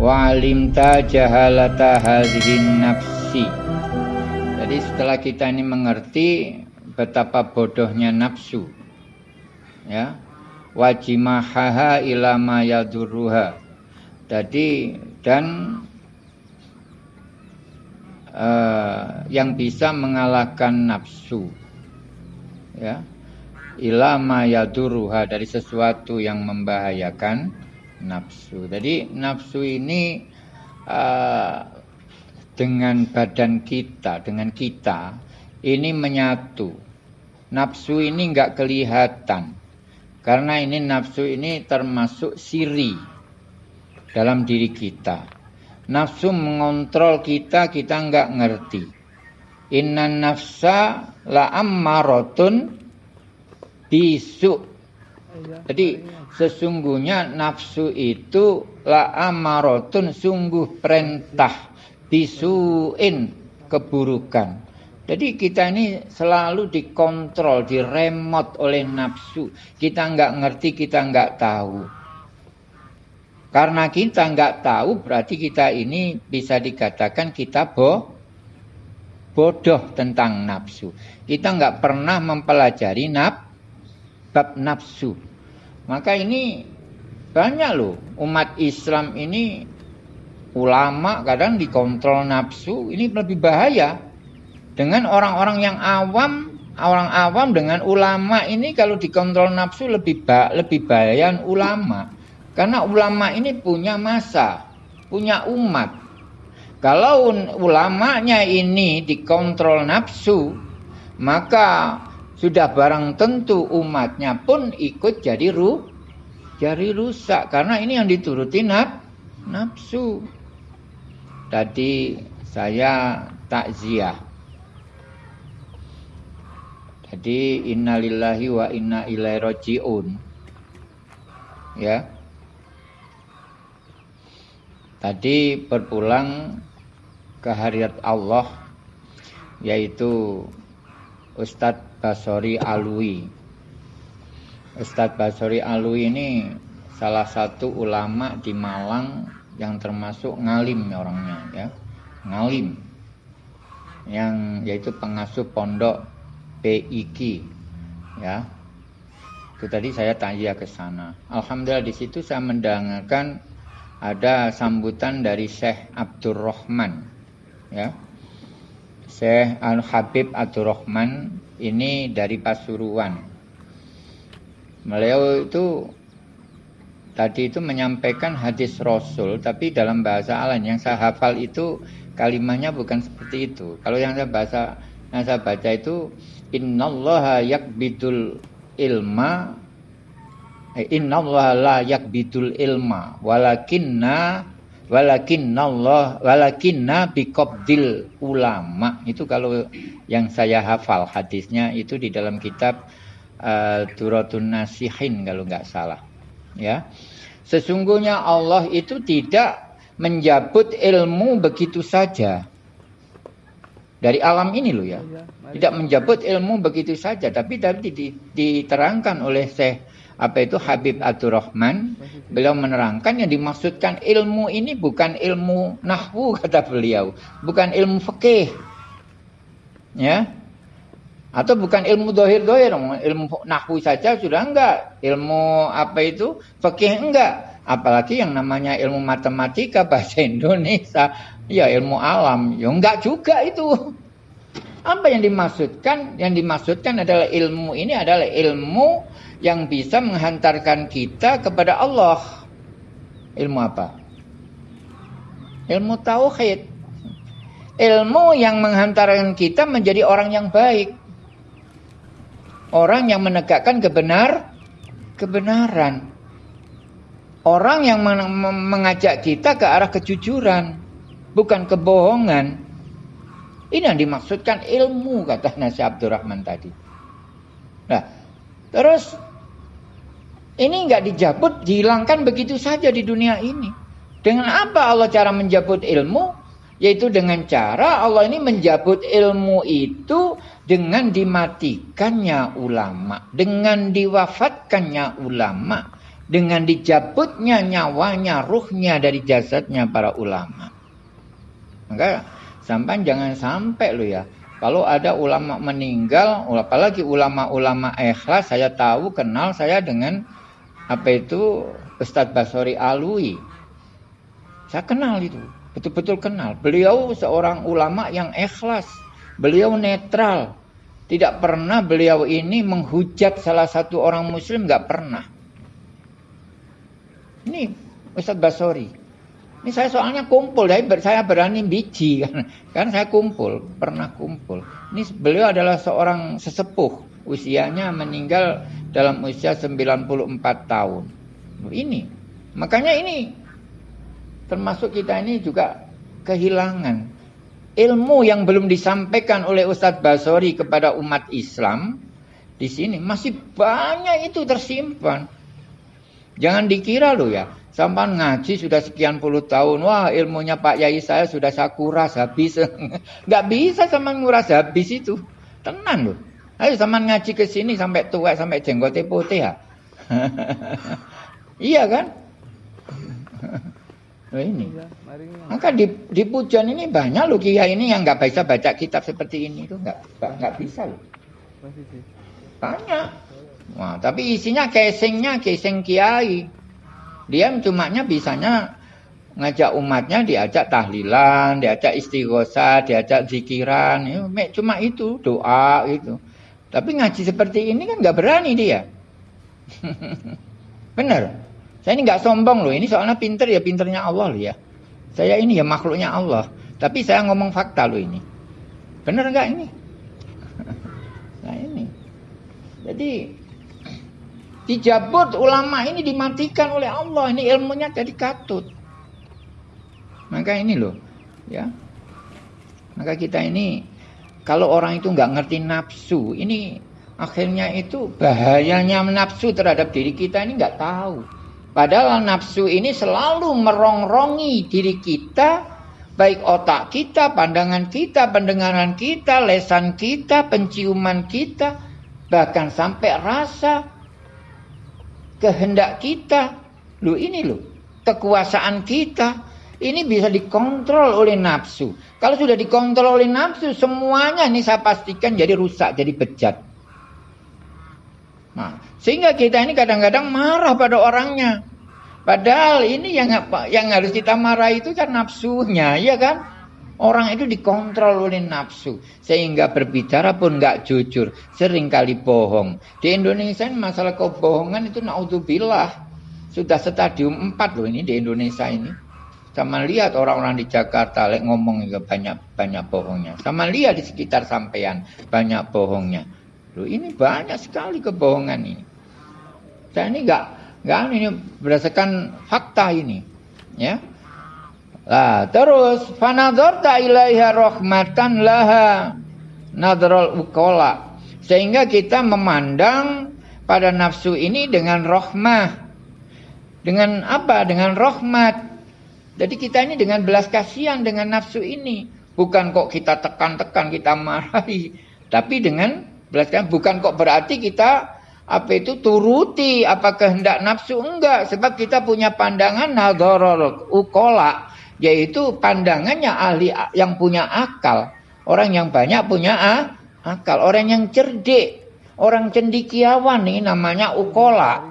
wa alimta jahalata hadhihi nafsi. Jadi setelah kita ini mengerti betapa bodohnya nafsu ya wajimahaha ilama yadurruha jadi dan uh, yang bisa mengalahkan nafsu ya ilama yaduruha dari sesuatu yang membahayakan nafsu. Jadi nafsu ini uh, dengan badan kita, dengan kita ini menyatu. Nafsu ini nggak kelihatan karena ini nafsu ini termasuk siri dalam diri kita. Nafsu mengontrol kita, kita nggak ngerti. Inna nafsa la ammarotun bisu. Jadi sesungguhnya nafsu itu la amarotun sungguh perintah bisuin keburukan. Jadi kita ini selalu dikontrol, diremot oleh nafsu. Kita nggak ngerti, kita nggak tahu. Karena kita nggak tahu, berarti kita ini bisa dikatakan kita bo bodoh tentang nafsu. Kita nggak pernah mempelajari naf bab nafsu. Maka ini banyak loh. Umat Islam ini ulama kadang dikontrol nafsu ini lebih bahaya. Dengan orang-orang yang awam orang awam dengan ulama ini kalau dikontrol nafsu lebih ba lebih bahaya ulama. Karena ulama ini punya masa punya umat. Kalau ulamanya ini dikontrol nafsu maka sudah barang tentu umatnya pun ikut jadi ru jadi rusak karena ini yang dituruti naf, nafsu. Tadi saya takziah. Jadi innalillahi wa inna ilaihi rajiun. Ya. Tadi berpulang ke hariat Allah yaitu Ustadz Basori Alwi. Ustadz Basori Alwi ini salah satu ulama di Malang yang termasuk ngalim orangnya ya. Ngalim. Yang yaitu pengasuh pondok PIK ya. Itu tadi saya tanya ke sana. Alhamdulillah di situ saya mendengarkan ada sambutan dari Syekh Abdurrahman ya. Syekh Al Habib Abdurrahman ini dari Pasuruan. Beliau itu tadi itu menyampaikan hadis Rasul, tapi dalam bahasa lain yang saya hafal itu kalimatnya bukan seperti itu. Kalau yang saya bahasa yang saya baca itu innallaha yakbidul ilma eh, innallaha la yakbidul ilma walakinna walakin Allah walakinna biqabdil ulama. Itu kalau yang saya hafal hadisnya itu di dalam kitab uh, Duratun Nasihin kalau nggak salah. Ya. Sesungguhnya Allah itu tidak menjabut ilmu begitu saja. Dari alam ini loh ya. Iya, tidak menjabut ilmu begitu saja tapi tadi diterangkan oleh Syekh apa itu? Habib Abdurrahman. Beliau menerangkan yang dimaksudkan ilmu ini bukan ilmu nahwu kata beliau. Bukan ilmu fikih. Ya? Atau bukan ilmu dohir dohir ilmu nahwu saja sudah enggak. Ilmu apa itu? Fikih enggak. Apalagi yang namanya ilmu matematika bahasa Indonesia. Ya ilmu alam. Ya enggak juga itu. Apa yang dimaksudkan? Yang dimaksudkan adalah ilmu ini adalah ilmu yang bisa menghantarkan kita kepada Allah. Ilmu apa? Ilmu tauhid. Ilmu yang menghantarkan kita menjadi orang yang baik. Orang yang menegakkan kebenar kebenaran. Orang yang mengajak kita ke arah kejujuran, bukan kebohongan. Ini yang dimaksudkan ilmu kata Nasi Abdurrahman tadi. Nah, terus ini nggak dijabut, dihilangkan begitu saja di dunia ini. Dengan apa Allah cara menjabut ilmu? Yaitu dengan cara Allah ini menjabut ilmu itu dengan dimatikannya ulama, dengan diwafatkannya ulama, dengan dicabutnya nyawanya, ruhnya dari jasadnya para ulama. Maka sampai jangan sampai lo ya. Kalau ada ulama meninggal, apalagi ulama-ulama ikhlas, saya tahu kenal saya dengan apa itu Ustadz Basori Alwi. Saya kenal itu, betul-betul kenal. Beliau seorang ulama yang ikhlas, beliau netral. Tidak pernah beliau ini menghujat salah satu orang muslim, nggak pernah. Ini Ustadz Basori. Ini saya soalnya kumpul, saya berani biji kan, kan saya kumpul, pernah kumpul. Ini beliau adalah seorang sesepuh, usianya meninggal dalam usia 94 tahun. Ini, makanya ini termasuk kita ini juga kehilangan ilmu yang belum disampaikan oleh Ustadz Basori kepada umat Islam di sini masih banyak itu tersimpan. Jangan dikira loh ya, Sampai ngaji sudah sekian puluh tahun. Wah ilmunya Pak Yai saya sudah saya kuras habis. Nggak bisa sama nguras habis itu. Tenang loh. Ayo sama ngaji ke sini sampai tua sampai jenggotnya putih ya. iya kan? Nah ini. Iya, Maka di, di pujian ini banyak loh kiai ini yang nggak bisa baca kitab seperti ini itu nggak nggak bisa loh. Banyak. Wah, tapi isinya casingnya casing kiai. Dia cumanya bisanya ngajak umatnya diajak tahlilan, diajak istighosa, diajak zikiran, ya, cuma itu doa itu. Tapi ngaji seperti ini kan nggak berani dia. Benar. Saya ini nggak sombong loh. Ini soalnya pinter ya pinternya Allah loh ya. Saya ini ya makhluknya Allah. Tapi saya ngomong fakta loh ini. Benar nggak ini? nah ini. Jadi Dijabut ulama ini dimatikan oleh Allah. Ini ilmunya jadi katut. Maka ini loh, ya. Maka kita ini kalau orang itu nggak ngerti nafsu, ini akhirnya itu bahayanya nafsu terhadap diri kita ini nggak tahu. Padahal nafsu ini selalu merongrongi diri kita, baik otak kita, pandangan kita, pendengaran kita, lesan kita, penciuman kita, bahkan sampai rasa, kehendak kita. Lu ini loh, kekuasaan kita ini bisa dikontrol oleh nafsu. Kalau sudah dikontrol oleh nafsu, semuanya ini saya pastikan jadi rusak, jadi bejat. Nah, sehingga kita ini kadang-kadang marah pada orangnya. Padahal ini yang yang harus kita marah itu kan nafsunya, ya kan? Orang itu dikontrol oleh nafsu. Sehingga berbicara pun nggak jujur. Seringkali bohong. Di Indonesia ini masalah kebohongan itu naudzubillah. Sudah stadium 4 loh ini di Indonesia ini. Sama lihat orang-orang di Jakarta like, ngomong juga banyak banyak bohongnya. Sama lihat di sekitar sampean banyak bohongnya. Loh ini banyak sekali kebohongan ini. Saya ini nggak nggak ini berdasarkan fakta ini, ya. Lah, terus fanadzarta ilaiha rahmatan laha nadrul ukola. Sehingga kita memandang pada nafsu ini dengan rahmah. Dengan apa? Dengan rahmat. Jadi kita ini dengan belas kasihan dengan nafsu ini. Bukan kok kita tekan-tekan, kita marahi. Tapi dengan belas kasihan. Bukan kok berarti kita apa itu turuti apa kehendak nafsu. Enggak. Sebab kita punya pandangan nadrul ukola yaitu pandangannya ahli yang punya akal. Orang yang banyak punya ah, akal, orang yang cerdik, orang cendikiawan ini namanya ukola.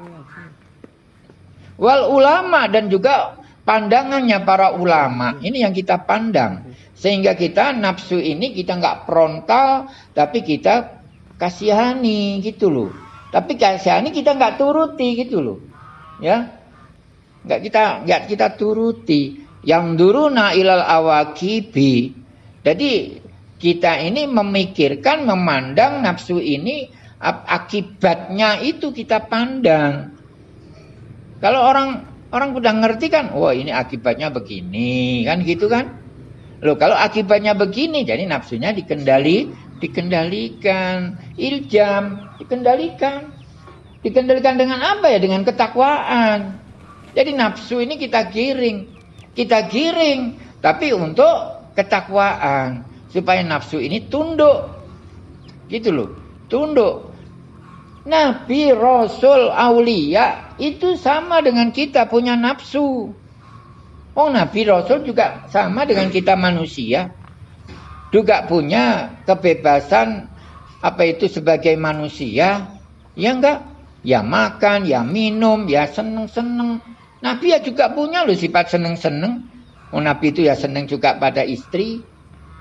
Wal ulama dan juga pandangannya para ulama ini yang kita pandang. Sehingga kita nafsu ini kita nggak frontal tapi kita kasihani gitu loh. Tapi kasihani kita nggak turuti gitu loh. Ya? Nggak kita nggak kita turuti. Yang duruna ilal awakibi. Jadi kita ini memikirkan, memandang nafsu ini akibatnya itu kita pandang. Kalau orang orang udah ngerti kan, wah ini akibatnya begini, kan gitu kan? Loh kalau akibatnya begini, jadi nafsunya dikendali, dikendalikan, iljam, dikendalikan. Dikendalikan dengan apa ya? Dengan ketakwaan. Jadi nafsu ini kita giring kita giring, tapi untuk ketakwaan supaya nafsu ini tunduk. Gitu loh, tunduk. Nabi, Rasul, Aulia itu sama dengan kita punya nafsu. Oh Nabi Rasul juga sama dengan kita manusia. Juga punya kebebasan apa itu sebagai manusia. Ya enggak? Ya makan, ya minum, ya seneng-seneng. Nabi ya juga punya loh sifat seneng-seneng. Oh Nabi itu ya seneng juga pada istri,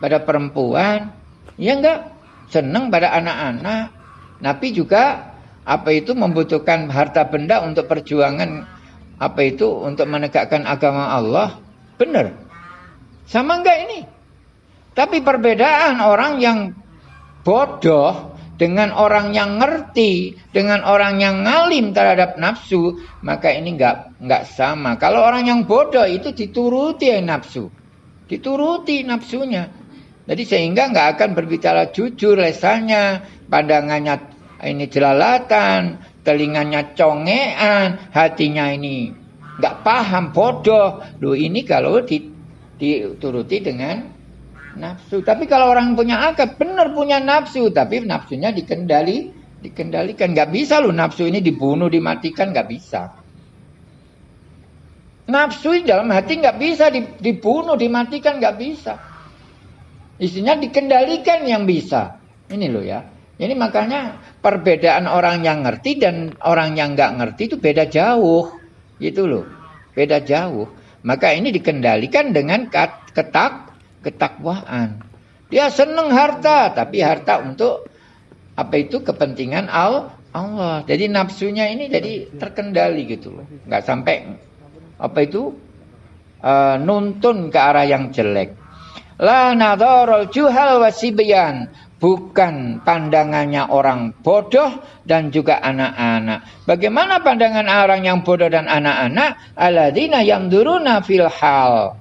pada perempuan. Ya enggak? Seneng pada anak-anak. Nabi juga apa itu membutuhkan harta benda untuk perjuangan apa itu untuk menegakkan agama Allah. Benar. Sama enggak ini? Tapi perbedaan orang yang bodoh dengan orang yang ngerti, dengan orang yang ngalim terhadap nafsu, maka ini enggak enggak sama. Kalau orang yang bodoh itu dituruti nafsu. Dituruti nafsunya. Jadi sehingga enggak akan berbicara jujur lesannya, pandangannya ini jelalatan, telinganya congean, hatinya ini enggak paham, bodoh. Loh ini kalau dituruti dengan nafsu. Tapi kalau orang punya akal, benar punya nafsu, tapi nafsunya dikendali, dikendalikan. Nggak bisa loh nafsu ini dibunuh, dimatikan, nggak bisa. Nafsu dalam hati nggak bisa dibunuh, dimatikan, nggak bisa. Isinya dikendalikan yang bisa. Ini loh ya. Ini makanya perbedaan orang yang ngerti dan orang yang nggak ngerti itu beda jauh. Gitu loh. Beda jauh. Maka ini dikendalikan dengan ketak ketakwaan. Dia senang harta, tapi harta untuk apa itu kepentingan Allah. Jadi nafsunya ini jadi terkendali gitu loh. Nggak sampai apa itu uh, nuntun ke arah yang jelek. La nadharul juhal wasibyan. Bukan pandangannya orang bodoh dan juga anak-anak. Bagaimana pandangan orang yang bodoh dan anak-anak? Aladina yang duruna fil hal.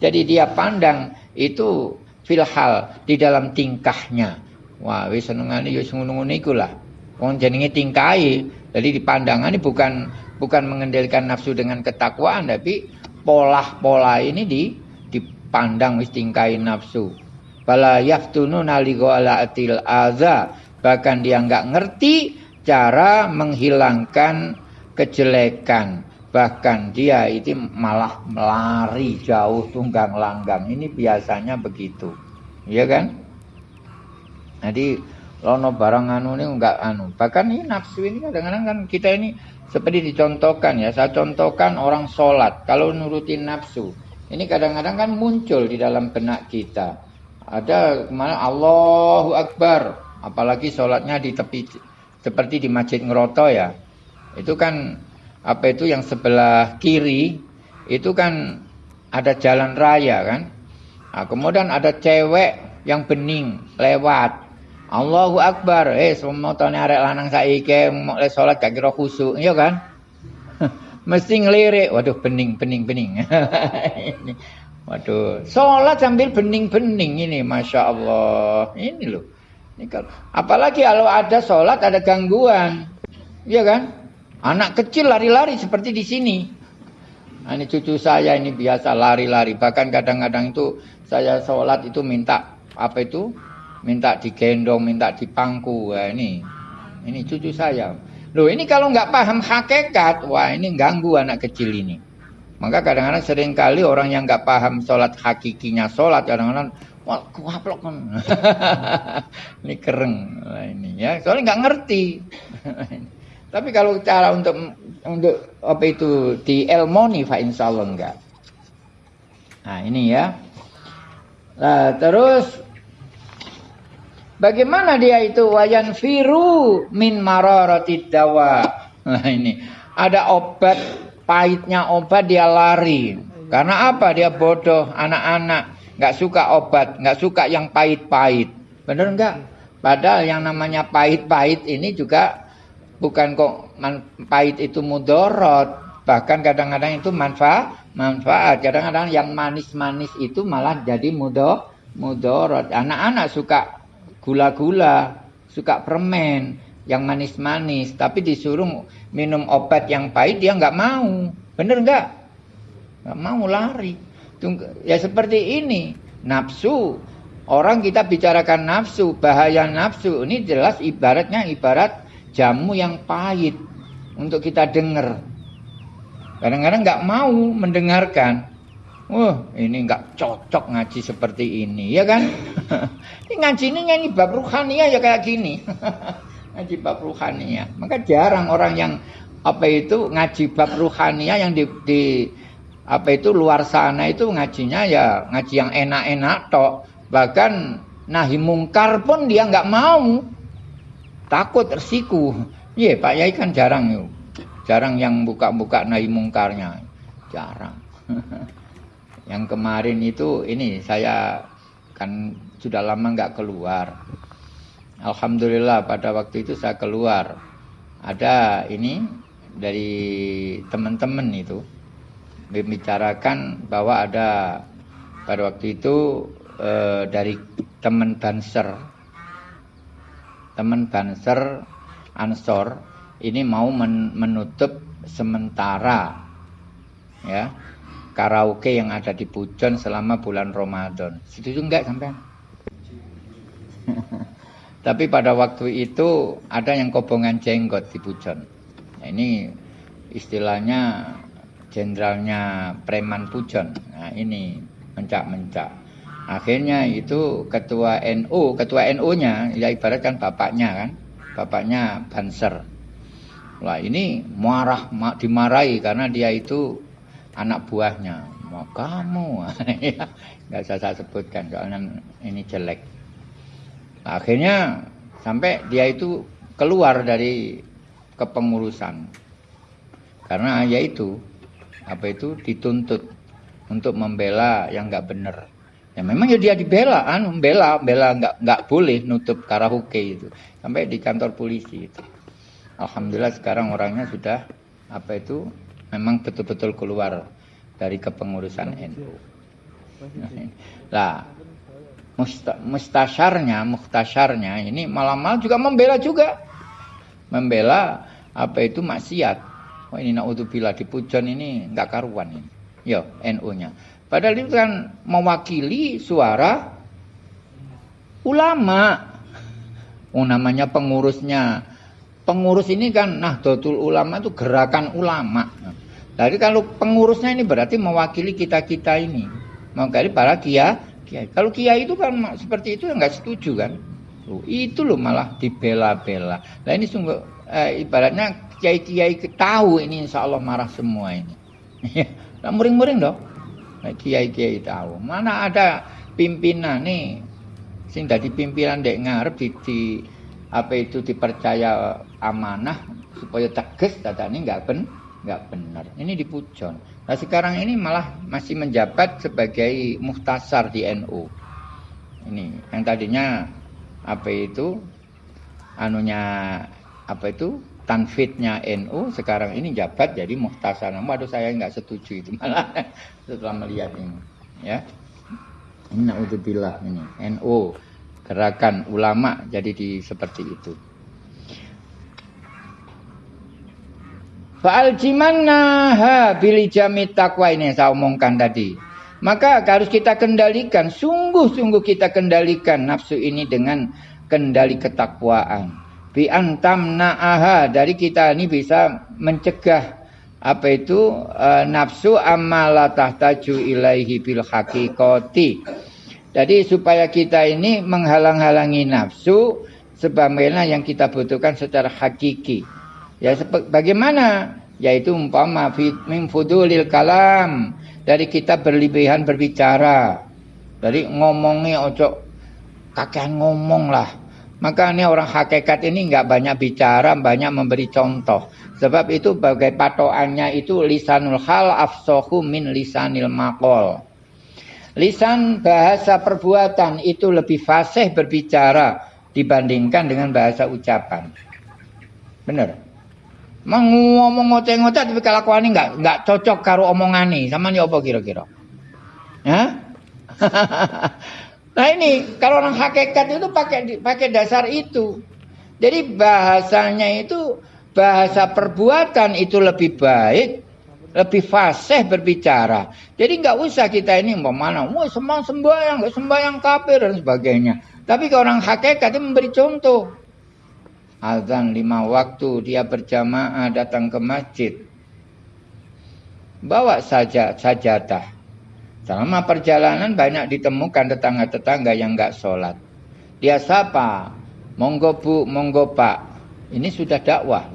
Jadi dia pandang itu filhal di dalam tingkahnya. Wah, wis senengane ya ngono-ngono lah. Wong jenenge tingkai. Jadi di pandangan ini bukan bukan mengendalikan nafsu dengan ketakwaan tapi pola-pola ini di dipandang wis tingkai nafsu. Bala yaftunu naligo ala atil aza. Bahkan dia enggak ngerti cara menghilangkan kejelekan. Bahkan dia itu malah melari jauh tunggang langgang ini biasanya begitu. Ya kan? Jadi lono barang anu ini enggak anu. Bahkan ini nafsu ini kadang-kadang kan kita ini seperti dicontohkan ya. Saya contohkan orang sholat. Kalau nurutin nafsu ini kadang-kadang kan muncul di dalam benak kita ada ke mana Allahu Akbar apalagi sholatnya di tepi seperti di masjid ngeroto ya itu kan apa itu yang sebelah kiri itu kan ada jalan raya kan. Nah, kemudian ada cewek yang bening lewat. Allahu Akbar. Eh semua tahun arek lanang saiki mau salat gak kira khusuk, iya kan? Mesti ngelirik. Waduh bening bening bening. Waduh, sholat sambil bening-bening ini, masya Allah. Ini loh. Ini kalau, apalagi kalau ada sholat ada gangguan, iya kan? Anak kecil lari-lari seperti di sini. Nah, ini cucu saya ini biasa lari-lari. Bahkan kadang-kadang itu saya sholat itu minta apa itu? Minta digendong, minta dipangku. Wah, ini, ini cucu saya. Loh ini kalau nggak paham hakikat, wah ini ganggu anak kecil ini. Maka kadang-kadang sering kali orang yang nggak paham sholat hakikinya sholat kadang-kadang wah kuaplok kan. ini kereng nah, ini ya soalnya nggak ngerti. Tapi kalau cara untuk untuk apa itu di elmoni fa insyaallah enggak. Nah, ini ya. Nah, terus bagaimana dia itu wayan firu min mararatid dawa. Nah, ini ada obat pahitnya obat dia lari. Karena apa? Dia bodoh, anak-anak nggak suka obat, nggak suka yang pahit-pahit. Benar enggak? Padahal yang namanya pahit-pahit ini juga bukan kok pahit itu mudorot bahkan kadang-kadang itu manfaat manfaat kadang-kadang yang manis-manis itu malah jadi mudo mudorot anak-anak suka gula-gula suka permen yang manis-manis tapi disuruh minum obat yang pahit dia nggak mau bener nggak nggak mau lari ya seperti ini nafsu orang kita bicarakan nafsu bahaya nafsu ini jelas ibaratnya ibarat jamu yang pahit untuk kita dengar. Kadang-kadang nggak mau mendengarkan. Wah, ini nggak cocok ngaji seperti ini, ya kan? ini ngaji ini nyanyi bab ya kayak gini. ngaji bab ruhania. Maka jarang orang yang apa itu ngaji bab ruhania yang di, di apa itu luar sana itu ngajinya ya ngaji yang enak-enak tok. Bahkan nahi mungkar pun dia nggak mau. Takut tersiku. Iya, Pak Yai kan jarang yuk. Jarang yang buka-buka nahi mungkarnya. Jarang. Yang kemarin itu ini saya kan sudah lama nggak keluar. Alhamdulillah pada waktu itu saya keluar. Ada ini dari teman-teman itu membicarakan bahwa ada pada waktu itu e, dari teman Banser teman Banser Ansor ini mau men menutup sementara ya karaoke yang ada di Pujon selama bulan Ramadan. Setuju enggak sampai? Tapi pada waktu itu ada yang kobongan jenggot di Pujon. Nah, ini istilahnya jenderalnya preman Pujon. Nah, ini mencak-mencak. Akhirnya itu ketua NU, ketua NU-nya ya ibaratkan bapaknya kan, bapaknya Banser. Lah ini marah, dimarahi karena dia itu anak buahnya mau kamu ya nggak usah saya sebutkan soalnya ini jelek akhirnya sampai dia itu keluar dari kepengurusan. Karena ya itu apa itu dituntut untuk membela yang nggak benar. Ya memang ya dia dibela kan membela membela nggak nggak boleh nutup karaoke itu. Sampai di kantor polisi itu. Alhamdulillah sekarang orangnya sudah apa itu memang betul-betul keluar dari kepengurusan NU. Nah, mustasyarnya, muhtasyarnya ini malam-malam juga membela juga. Membela apa itu maksiat. Oh ini naudzubillah di Pujon ini nggak karuan ini. Yo, NU-nya. Padahal itu kan mewakili suara ulama. Oh namanya pengurusnya pengurus ini kan Nahdlatul Ulama itu gerakan ulama. Jadi kalau pengurusnya ini berarti mewakili kita-kita ini. Mewakili para kia, kiai. Kalau kiai itu kan seperti itu nggak setuju kan. Loh, itu loh malah dibela-bela. Nah ini sungguh eh, ibaratnya kiai-kiai tahu ini insya Allah marah semua ini. nah, muring-muring dong. Nah, kiai-kiai tahu. Mana ada pimpinan nih sing dari pimpinan dek ngarep di, di apa itu dipercaya amanah supaya tegas ini nggak ben nggak benar ini di Pujon nah sekarang ini malah masih menjabat sebagai muhtasar di NU ini yang tadinya apa itu anunya apa itu tanfidnya NU sekarang ini jabat jadi muhtasar namun aduh saya nggak setuju itu malah setelah melihat ini ya. Ini naudzubillah ini NU gerakan ulama jadi di seperti itu. Fa'al ha bili jamit takwa ini yang saya omongkan tadi. Maka harus kita kendalikan, sungguh-sungguh kita kendalikan nafsu ini dengan kendali ketakwaan. Bi antam na'aha dari kita ini bisa mencegah apa itu e, nafsu amma tahtaju ilaihi bil haqiqati jadi supaya kita ini menghalang-halangi nafsu sebagaimana yang kita butuhkan secara hakiki. Ya bagaimana? Yaitu umpama min fudulil kalam dari kita berlebihan berbicara. Dari ngomongnya ojo kakean ngomong lah. Maka ini orang hakikat ini nggak banyak bicara, banyak memberi contoh. Sebab itu bagai patokannya itu lisanul hal afsohu min lisanil makol. Lisan bahasa perbuatan itu lebih fasih berbicara dibandingkan dengan bahasa ucapan. Benar. Ngomong ngoceh-ngoceh tapi kelakuan ini nggak nggak cocok karo nih. Sama nih apa kira-kira? Ya? nah ini kalau orang hakikat itu pakai pakai dasar itu. Jadi bahasanya itu bahasa perbuatan itu lebih baik lebih fasih berbicara. Jadi nggak usah kita ini mau mana, mau semua sembahyang, sembahyang kafir dan sebagainya. Tapi ke orang hakikat itu memberi contoh. Azan lima waktu, dia berjamaah datang ke masjid. Bawa saja sajadah. Selama perjalanan banyak ditemukan tetangga-tetangga yang nggak sholat. Dia sapa, monggo bu, monggo pak. Ini sudah dakwah.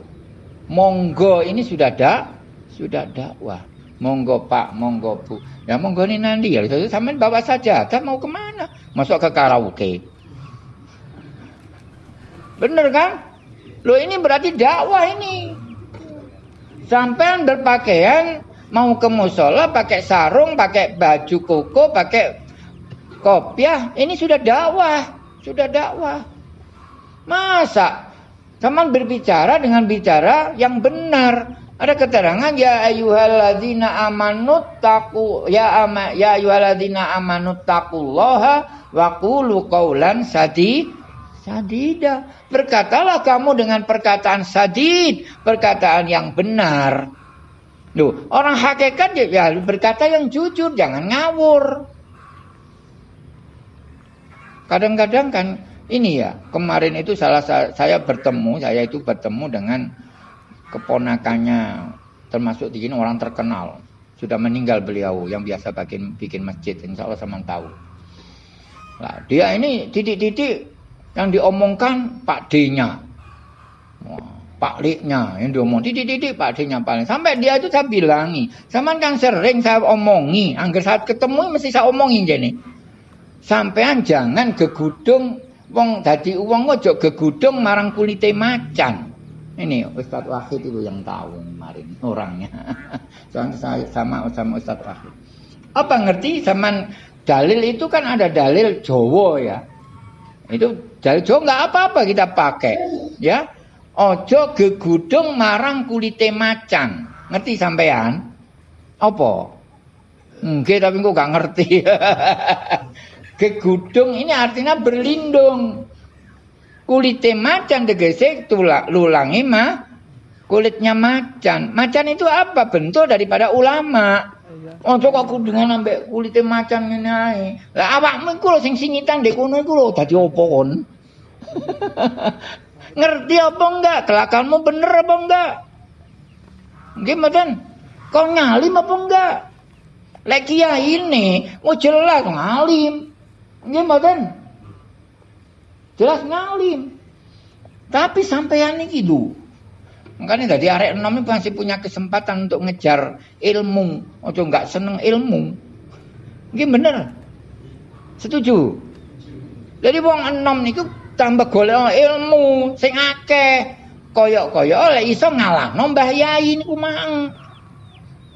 Monggo ini sudah dak, sudah dakwah. Monggo pak, monggo bu. Ya monggo ini nanti ya. Sama bawa saja. Kita mau ke mana? Masuk ke karaoke. Bener kan? Loh ini berarti dakwah ini. Sampai berpakaian mau ke musola pakai sarung, pakai baju koko, pakai kopiah, ini sudah dakwah, sudah dakwah. Masa Taman berbicara dengan bicara yang benar. Ada keterangan ya ayyuhalladzina amanut taku ya ama ya ayyuhalladzina amanut taqullaha wa qulu qaulan sadi sadida. Berkatalah kamu dengan perkataan sadid, perkataan yang benar. Loh, orang hakikat ya berkata yang jujur, jangan ngawur. Kadang-kadang kan ini ya, kemarin itu salah saya bertemu, saya itu bertemu dengan keponakannya termasuk di sini orang terkenal. Sudah meninggal beliau yang biasa bikin bikin masjid, insya Allah sama tahu. Nah, dia ini titik-titik yang diomongkan Pak D-nya. Pak Liknya yang diomong titik-titik Pak D-nya paling. Sampai dia itu saya bilangi. Sama kan sering saya omongi. Angger saat ketemu mesti saya omongin jadi. Sampean jangan gegudung wong dadi wong ojo gegudung marang kulite macan. Ini Ustadz Wahid itu yang tahu kemarin orangnya. Soalnya saya sama sama Ustadz Wahid. Apa ngerti zaman dalil itu kan ada dalil Jawa ya. Itu dari Jawa nggak apa-apa kita pakai, ya. Ojo gegudung marang kulite macan. Ngerti sampean? Apa? Enggak, tapi kok gak ngerti. gegudung ini artinya berlindung. Kulite macan tegese tulak lulangi mah kulitnya macan. Macan itu apa? Bentuk daripada ulama. Oh kok aku dengan ambek kulite macan ngene ae. Lah awakmu iku lho sing singitan ndek kono iku lho dadi opo kon? Ngerti apa enggak? Kelakuanmu bener apa enggak? Nggih mboten? Kau ngalim apa enggak? Lek kiai ini mau jelas ngalim. Nggih mboten? Jelas ngalim. Tapi sampean iki lho. Makanya dari arek enam ini masih punya kesempatan untuk ngejar ilmu. Ojo nggak seneng ilmu. Nggih bener. Setuju. Jadi wong enam niku tambah golek ilmu sing akeh. Koyok-koyok oleh iso ngalahno Mbah Yai niku mang.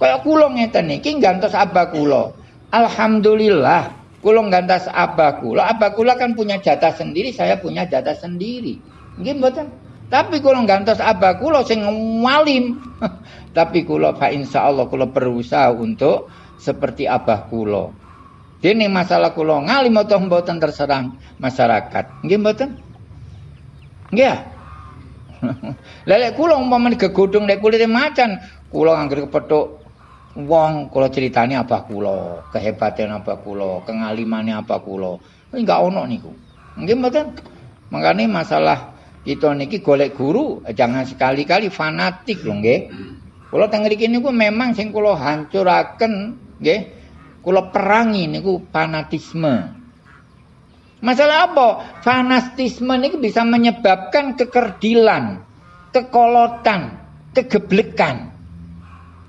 Kaya kula ngeten niki gantos abah kula. Alhamdulillah kula gantos abah kula. Abah kula kan punya jatah sendiri, saya punya jatah sendiri. Nggih mboten? Tapi kula gantos abah kula sing walim. Tapi kula fa insyaallah kula berusaha untuk seperti abah kula. Dene masalah kula ngalim atau mboten terserang masyarakat. Nggih mboten? Nggih. Lelek kula umpamane gegodhong nek kulite macan, kula anggere kepethuk wong kula critani abah kula, kehebatan abah kula, kengalimane abah kula. Enggak ono niku. Nggih mboten? Makane masalah kita niki golek guru jangan sekali-kali fanatik lho nggih. Kula teng mriki niku memang sing kula hancuraken nggih. Kula perangi niku fanatisme. Masalah apa? Fanatisme ini bisa menyebabkan kekerdilan, kekolotan, kegeblekan.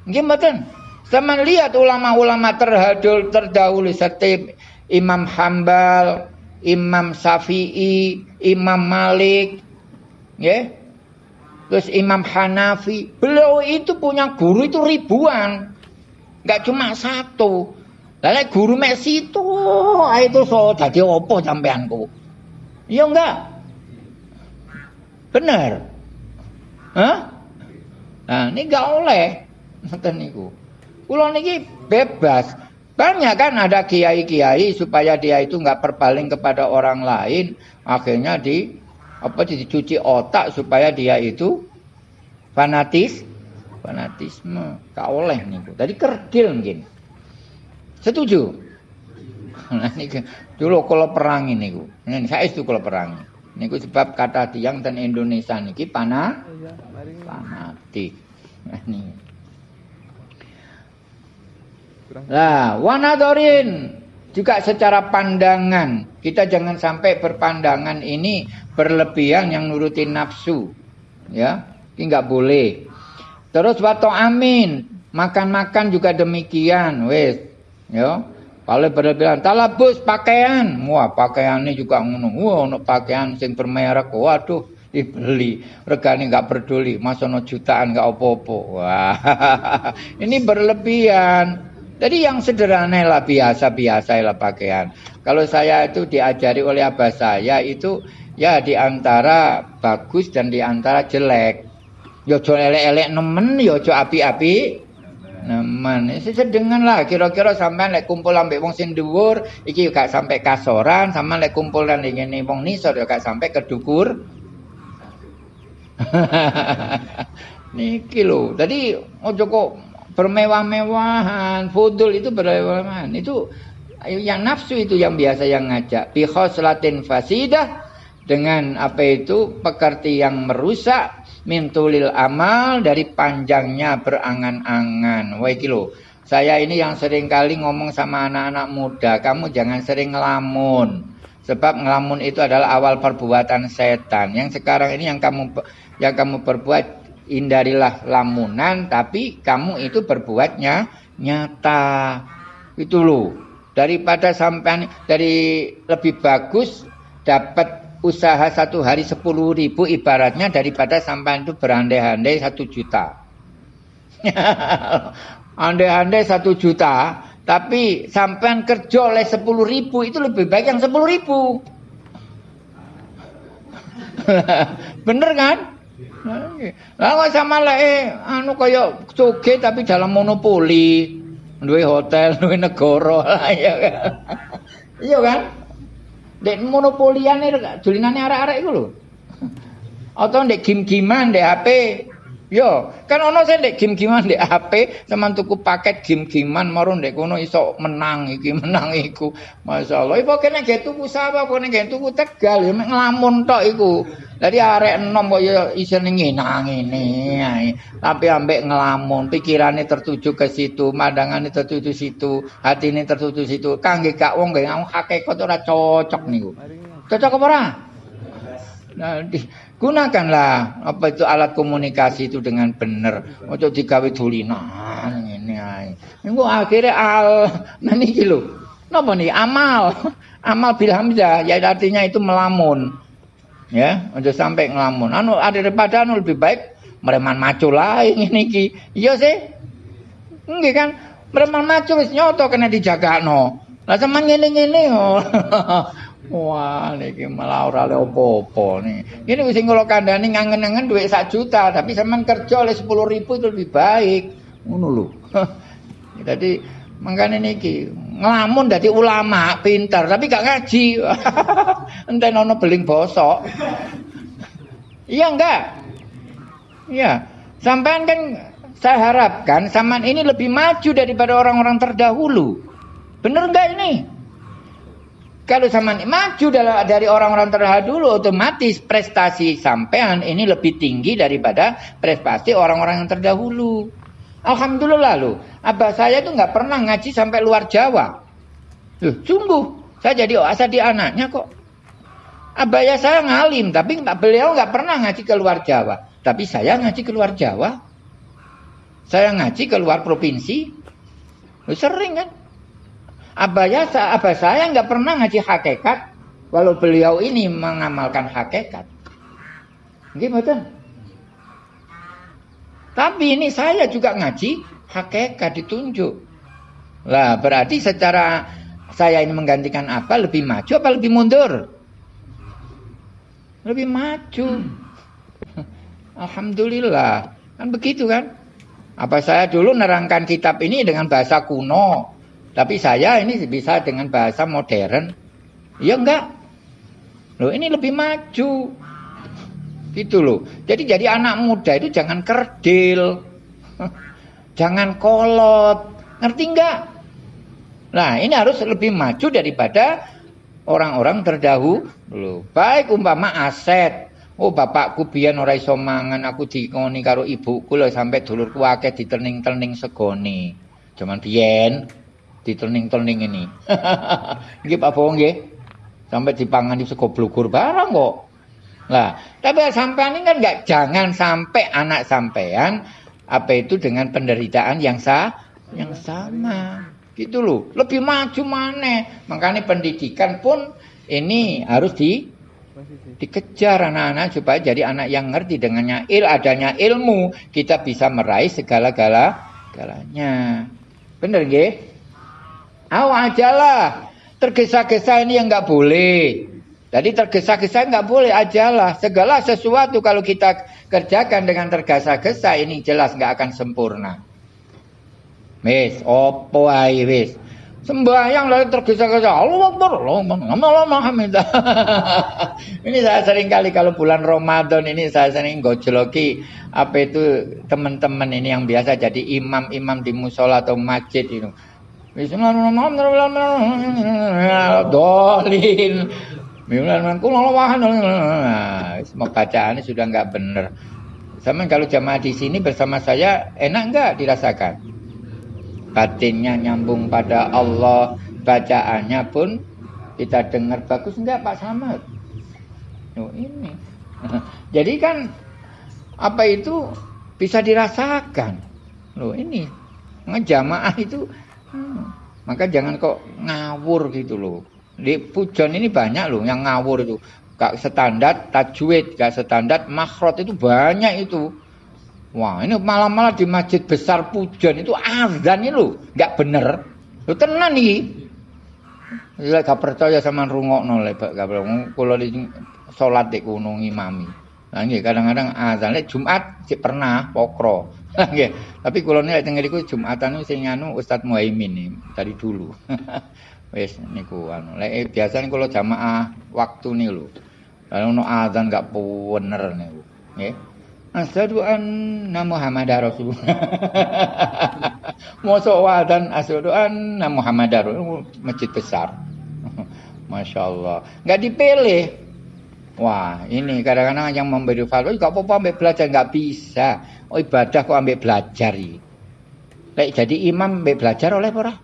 Gimana? Sama lihat ulama-ulama terhadul terdahulu seperti Imam Hambal, Imam Syafi'i, Imam Malik, ya. Terus Imam Hanafi, beliau itu punya guru itu ribuan. Gak cuma satu. Lah guru mek situ, ah, itu so dadi opo sampeanku? Iya enggak? Bener. Hah? Nah, ini enggak oleh. Ngoten niku. Kula niki bebas. Banyak kan ada kiai-kiai supaya dia itu enggak berpaling kepada orang lain, akhirnya di apa dicuci otak supaya dia itu fanatis fanatisme. Enggak oleh niku. Tadi kerdil mungkin. Setuju? Nah, ini dulu kalau perang ini, ini saya itu kalau perang. Niku sebab kata tiang dan Indonesia niki panah fanatik. Nah, nih. Lah, wanadorin juga secara pandangan. Kita jangan sampai berpandangan ini berlebihan yang nurutin nafsu. Ya, ini nggak boleh. Terus waktu amin, makan-makan juga demikian, wes. Ya. Kalau berlebihan talabus pakaian, wah pakaiannya juga ngono. Wah, ono pakaian sing bermerek, waduh dibeli. Regane nggak peduli, masono jutaan nggak opo-opo. Wah, ini berlebihan. Jadi yang sederhana lah biasa-biasa lah pakaian. Kalau saya itu diajari oleh abah saya itu ya di antara bagus dan di antara jelek. Yojo ya elek-elek nemen, yojo ya api-api nemen. Sedengan lah kira-kira sampai lek kumpul ambek wong sing dhuwur iki gak sampai kasoran, sama lek kumpul dan ngene wong nisor ya gak sampai kedukur. Niki lho. Jadi ojo kok bermewah-mewahan, fudul itu bermewah-mewahan. Itu yang nafsu itu yang biasa yang ngajak. Bi khoslatin fasidah dengan apa itu pekerti yang merusak mintulil amal dari panjangnya berangan-angan. Wah kilo. Saya ini yang sering kali ngomong sama anak-anak muda, kamu jangan sering ngelamun. Sebab ngelamun itu adalah awal perbuatan setan. Yang sekarang ini yang kamu yang kamu perbuat hindarilah lamunan tapi kamu itu berbuatnya nyata. Itu loh. Daripada sampai dari lebih bagus dapat usaha satu hari sepuluh ribu ibaratnya daripada sampai itu berandai-andai satu juta. Andai-andai satu juta tapi sampai kerja oleh sepuluh ribu itu lebih baik yang sepuluh ribu. Bener kan lah kok sama lek anu kaya coge tapi dalam monopoli. Duwe hotel, duwe negara. Iya kan. Iya kan? Dek monopoliane dolinane arek-arek iku lho. Atau ndek game-giman ndek HP Yo, kan ono sing ndek game-gamean ndek HP, sampean tuku paket game-gamean maro ndek kono iso menang iki, menang iku. Masyaallah. Iku kene ge tuku sapa, kene ge tuku Tegal ya nglamun tok iku. Dadi arek enom kok ya isine ngenang ngene. Tapi ambek ngelamun, pikirane tertuju ke situ, mandangane tertuju situ, hatine tertuju situ. Kangge gak wong gak hakikat ora cocok niku. Cocok apa ora? Nah, gunakanlah apa itu alat komunikasi itu dengan benar. Untuk digawe dulinan ini ae. Niku akhirnya al. Nah niki lho. Napa nih amal. Amal bil hamzah ya artinya itu melamun. Ya untuk sampai ngelamun. Anu ada daripada anu lebih baik mereman macu lain ini ki iya sih. Enggak kan? Mereman macu wis nyoto kena no lah sama ngene-ngene. oh Wah, niki malah ora le opo-opo nih. Ini wis kula kandhani ngangen-angen duit sak juta, tapi sampean kerja oleh 10 ribu itu lebih baik. Ngono lho. Jadi mangkane niki ngelamun dadi ulama, pintar tapi gak ngaji. Enten ono beling bosok. Iya enggak? Iya. Sampean kan saya harapkan sampean ini lebih maju daripada orang-orang terdahulu. Bener enggak ini? Kalau sama maju dari orang-orang terdahulu otomatis prestasi sampean ini lebih tinggi daripada prestasi orang-orang yang terdahulu. Alhamdulillah loh. Abah saya itu nggak pernah ngaji sampai luar Jawa. Loh, sungguh. Saya jadi asal di anaknya kok. Abah ya saya ngalim, tapi beliau nggak pernah ngaji ke luar Jawa. Tapi saya ngaji ke luar Jawa. Saya ngaji ke luar provinsi. Loh, sering kan? Abaya, abah saya nggak pernah ngaji hakikat, walau beliau ini mengamalkan hakikat. Gimana? Tapi ini saya juga ngaji hakikat ditunjuk. Lah berarti secara saya ini menggantikan apa? Lebih maju apa lebih mundur? Lebih maju. Alhamdulillah. Kan begitu kan? Apa saya dulu nerangkan kitab ini dengan bahasa kuno. Tapi saya ini bisa dengan bahasa modern. Ya enggak. Loh ini lebih maju. Gitu loh. Jadi jadi anak muda itu jangan kerdil. Jangan kolot. Ngerti enggak? Nah ini harus lebih maju daripada orang-orang terdahulu. Baik umpama aset. Oh bapakku biyen ora iso mangan aku dikoni karo ibuku lho sampai dulurku akeh diterning-terning segone. Cuman biyen diterning-terning ini. nggih Pak Bowo nggih. Sampai dipangani sego blugur barang kok. Lah, tapi sampean ini kan enggak jangan sampai anak sampean apa itu dengan penderitaan yang sah yang sama. Gitu loh. Lebih maju mana? Makanya pendidikan pun ini harus di dikejar anak-anak supaya jadi anak yang ngerti dengannya il adanya ilmu kita bisa meraih segala-gala galanya. Bener nggih? Awas ajalah. Tergesa-gesa ini yang nggak boleh. Jadi tergesa-gesa nggak boleh ajalah. Segala sesuatu kalau kita kerjakan dengan tergesa-gesa ini jelas nggak akan sempurna. Wis, opo ae wis. Sembahyang lalu tergesa-gesa. Allah Akbar, Allah ini saya sering kali kalau bulan Ramadan ini saya sering gojloki apa itu teman-teman ini yang biasa jadi imam-imam di musola atau masjid itu. Bismillahirrahmanirrahim. Dolin. Bismillahirrahmanirrahim. Semua bacaannya sudah nggak benar. Sama kalau jamaah di sini bersama saya enak nggak dirasakan? batinnya nyambung pada Allah, bacaannya pun kita dengar bagus enggak Pak Samad? Oh ini. Jadi kan apa itu bisa dirasakan. Loh ini ngejamaah itu maka jangan kok ngawur gitu loh. Di pujon ini banyak loh yang ngawur itu. Gak standar tajwid, gak standar makhrot itu banyak itu. Wah, ini malam-malam di masjid besar Pujon itu azan ini lo, nggak bener. Lo tenan nih. Ya gak percaya sama rungokno le Pak Gabriel. Kula di kono ngimami. Nah nggih kadang-kadang azan Jumat sik pernah pokro. Nggih. Tapi kula nek teng mriku Jumatan sing anu Ustaz Muhaimin dari dulu. Wis niku anu. Lek biasane kula jamaah waktu nih lho. Kalau ono azan gak bener niku. Nggih. Asyhadu anna Muhammadar Rasulullah. Mosok wadan asyhadu anna Muhammadar masjid besar. Masya Allah. Nggak dipilih. Wah, ini kadang-kadang yang memberi fatwa, gak apa-apa ambil belajar, nggak bisa. Oh ibadah kok ambil belajar. Lek jadi imam ambil belajar oleh ora?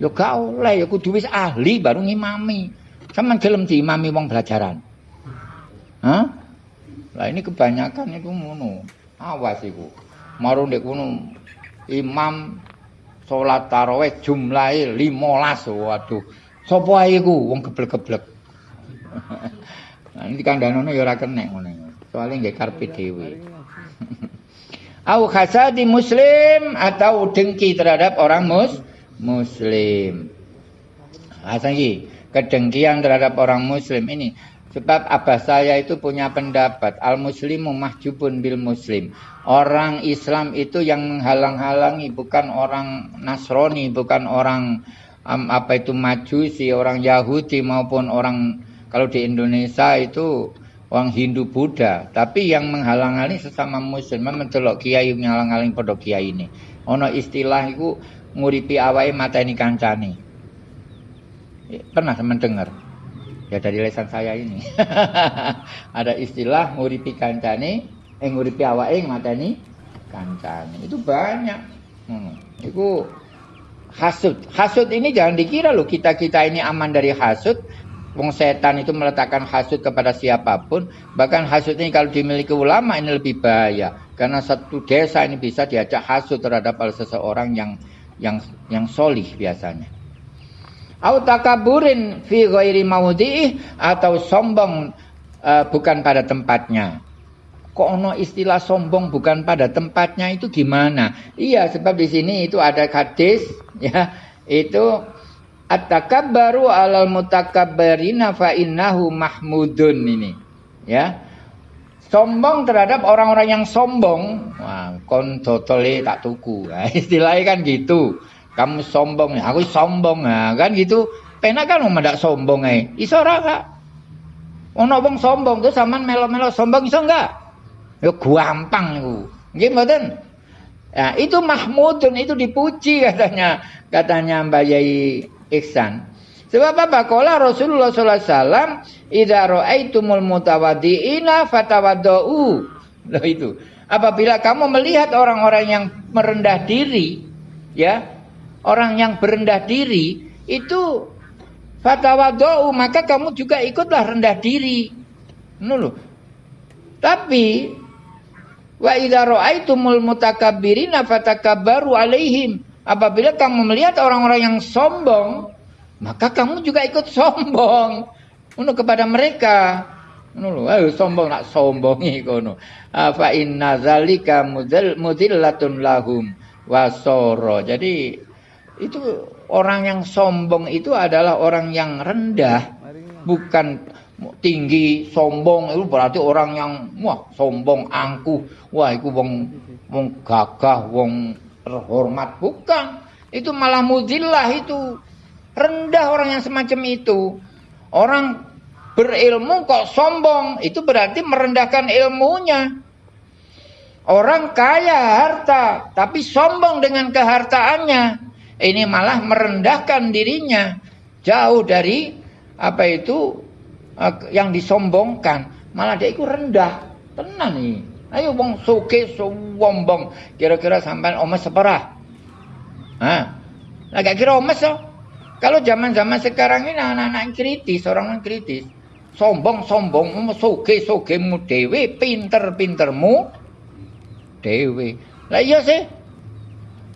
Yo gak oleh, yo kudu wis ahli baru ngimami. Sama gelem diimami wong belajaran. Hah? Lah ini kebanyakan itu ngono. Awas iku. Marung ndek kono imam salat tarawih jumlahe 15. Waduh. Sopo ae iku wong geblek-geblek. nah, ini kandhane ya ora kenek ngono. Soale nggih karepe dhewe. Au hasadi muslim atau dengki terhadap orang mus muslim. Asal kedengkian terhadap orang muslim ini Sebab abah saya itu punya pendapat al-muslimu mahjubun bil muslim. Orang Islam itu yang menghalang-halangi bukan orang Nasrani, bukan orang um, apa itu Majusi, orang Yahudi maupun orang kalau di Indonesia itu orang Hindu Buddha, tapi yang menghalang-halangi sesama muslim. Mencelok kiai menghalang-halangi pada kiai ini. Ono istilah itu nguripi awai mata ini kancani. Pernah teman dengar? Ya dari lesan saya ini. Ada istilah nguripi kancane, eh nguripi awake mateni kancane. Itu banyak. Hmm. Itu hasud. Hasud ini jangan dikira loh kita-kita ini aman dari hasud. Wong setan itu meletakkan hasud kepada siapa pun. Bahkan hasud ini kalau dimiliki ulama ini lebih bahaya. Karena satu desa ini bisa diajak hasud terhadap seseorang yang yang yang solih biasanya au takaburin fi ghairi maudhi'i atau sombong uh, bukan pada tempatnya. Kok ono istilah sombong bukan pada tempatnya itu gimana? Iya, sebab di sini itu ada hadis ya, itu at-takabbaru 'alal mutakabbirina fa innahu mahmudun ini. Ya. Sombong terhadap orang-orang yang sombong, wah, kon totole tak tuku. Nah, istilahnya kan gitu. Kamu sombong aku sombong. Ya kan gitu. Penak kan mau sombong eh iso ora ono sombong tuh sampean melo-melo sombong iso enggak? Ya gampang iku. Nggih mboten? Ya itu mahmudun itu dipuji katanya. Katanya Mbak Yai Ihsan Sebab apa? Kala Rasulullah sallallahu alaihi wasallam, "Idza ra'aitumul mutawaddiina fatawaddau." Loh itu. Apabila kamu melihat orang-orang yang merendah diri, ya, orang yang berendah diri, itu fatawaddau, maka kamu juga ikutlah rendah diri. Nulu. Tapi wa idza ra'aitumul mutakabbirina fatakabbaru alaihim. Apabila kamu melihat orang-orang yang sombong, maka kamu juga ikut sombong untuk kepada mereka. Ayo sombong nak sombongi kono. Fa inna zalika mudillatun lahum wasoro. Jadi itu orang yang sombong itu adalah orang yang rendah, bukan tinggi, sombong itu berarti orang yang wah sombong, angkuh, wah itu wong wong gagah, wong terhormat, bukan. Itu malah mudillah itu. Rendah orang yang semacam itu. Orang berilmu kok sombong, itu berarti merendahkan ilmunya. Orang kaya harta, tapi sombong dengan kehartaannya. Ini malah merendahkan dirinya. Jauh dari apa itu eh, yang disombongkan. Malah dia itu rendah. Tenang nih. Ayo bang suke sombong. Kira-kira sampai omes separah. Nah, agak kira omes so. Kalau zaman-zaman sekarang ini anak-anak kritis, orang yang kritis. Sombong-sombong, soge-sogemu dewe, pinter-pintermu dewe. Lah iya sih.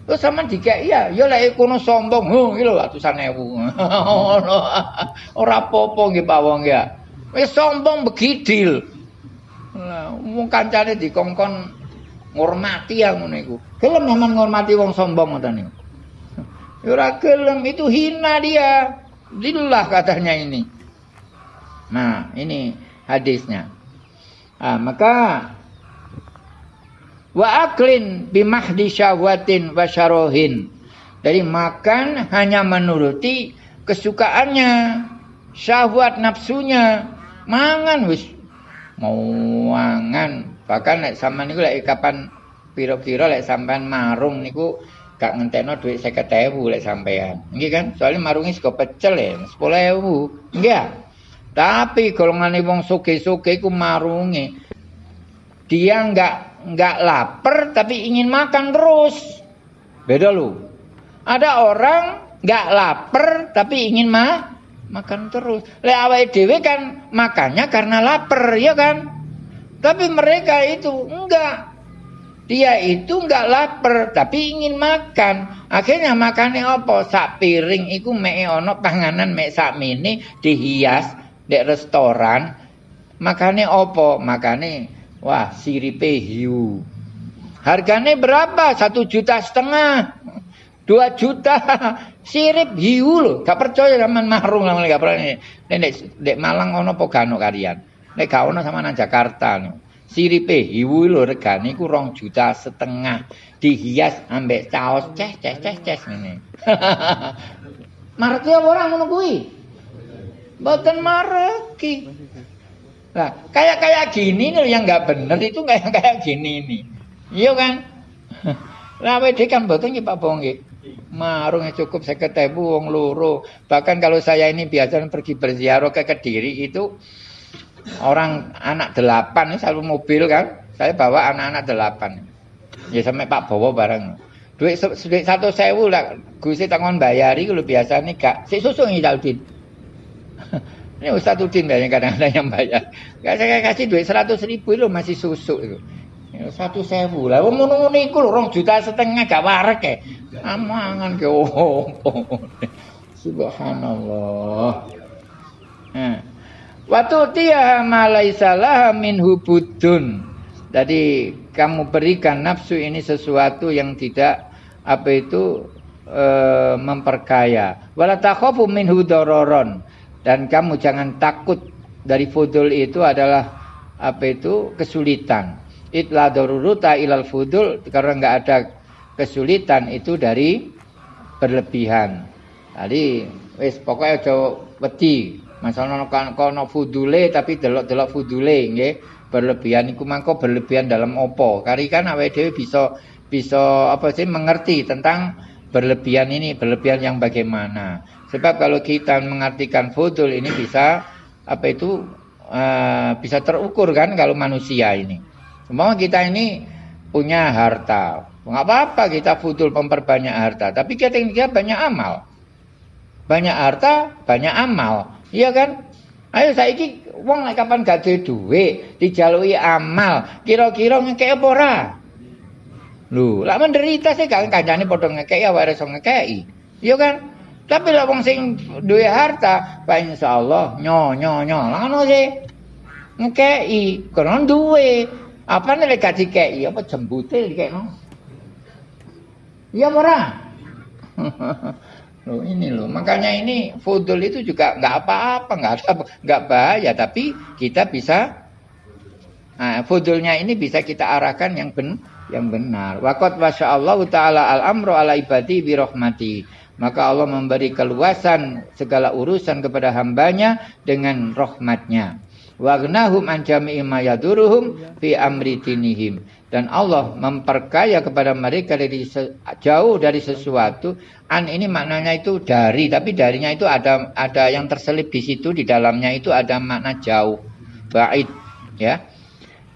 Terus sama jika iya, ya lek kono sombong, oh iki lho atusan ewu. Ora apa-apa nggih Pak Wong ya. Wis sombong begidil. Lah wong kancane dikongkon ngurmati ya ngono iku. Gelem memang ngurmati wong sombong ngoten niku. Ora gelem itu hina dia. Zillah katanya ini. Nah, ini hadisnya. Ah, maka wa aklin bimahdi syahwatin wa syarohin. Dari makan hanya menuruti kesukaannya, syahwat nafsunya, mangan wis mau mangan. Bahkan lek sampean niku lek kapan pira-pira lek sampean marung niku gak ngentekno duit 50.000 lek sampean. Nggih kan? Soalnya marungi sego pecel ya 10.000. Nggih. Tapi golongane wong suge-suge iku marungi. Dia nggak nggak lapar tapi ingin makan terus. Beda lu. Ada orang nggak lapar tapi ingin ma makan terus. Lek awake dhewe kan makannya karena lapar, ya kan? Tapi mereka itu enggak dia itu enggak lapar tapi ingin makan. Akhirnya makannya apa? Sak piring iku mek ono panganan mek sak mini dihias di restoran. Makannya apa? Makannya wah siripe hiu. Harganya berapa? Satu juta setengah. Dua juta sirip hiu loh. Gak percaya sama marung sama gak percaya. Nek dek Malang ono pogano kalian. Nek gak ono sama nang Jakarta nih. Siripe hiwu lho regane iku rong juta setengah. Dihias ambek caos ces ces ces ces ngene. Mareki apa ora ngono kuwi? Mboten mareki. Nah, kayak kayak gini nih yang nggak bener itu kayak kayak gini nih. Iya kan? Lah WD kan mboten nggih Pak Bong Marungnya cukup saya ketemu wong loro. Bahkan kalau saya ini biasa pergi berziarah ke Kediri itu orang anak delapan selalu mobil kan. Saya bawa anak-anak delapan. Ya sampai Pak Bowo bareng. Duit, duit satu sewu lah. Gusi tangan bayari kalau biasa nih kak si susu ini Udin. Ini Ustaz Udin banyak kadang-kadang yang bayar. Gak saya kasih duit seratus ribu itu masih susu itu satu sewu lah wong ngono ngono iku lho rong juta setengah gak warek ya amangan ke oh, subhanallah nah Waktu tiya malaisalah min hubudun. Jadi kamu berikan nafsu ini sesuatu yang tidak apa itu e, memperkaya. Wala takhafu minhu dororon. Dan kamu jangan takut dari fudul itu adalah apa itu kesulitan. Itla daruruta ilal fudul karena nggak ada kesulitan itu dari berlebihan. Tadi wis pokoknya coba wedi Masalah kan kono fudule tapi delok-delok fudule nggih. Berlebihan iku mangko berlebihan dalam opo. Kari kan awake dhewe bisa bisa apa sih mengerti tentang berlebihan ini, berlebihan yang bagaimana. Sebab kalau kita mengartikan fudul ini bisa apa itu uh, bisa terukur kan kalau manusia ini. Semua kita ini punya harta. Nggak apa-apa kita fudul memperbanyak harta. Tapi kita, kita banyak amal. Banyak harta, banyak amal. Iya kan? Ayo saya ini uang kapan gak duit, dijalui amal, kira-kira ngekek apa ora? Lho, lah menderita sih gak kancane padha ya wae iso ngekeki. Iya kan? Tapi lah wong sing duwe harta, Pak insyaallah nyo nyo nyo. Lah ngono sih. Ngekeki, karena duwe. Apa nih lek dikeki apa jembute dikekno? Iya ora? loh ini loh makanya ini fudul itu juga nggak apa-apa nggak ada nggak bahaya tapi kita bisa nah, fudulnya ini bisa kita arahkan yang ben, yang benar wakot masya Allah taala al amro ala ibadi birahmati maka Allah memberi keluasan segala urusan kepada hambanya dengan rahmatnya wagnahum an jami'i ma yaduruhum fi amri dinihim. Dan Allah memperkaya kepada mereka dari jauh dari sesuatu. An ini maknanya itu dari tapi darinya itu ada ada yang terselip di situ di dalamnya itu ada makna jauh. Bait ya.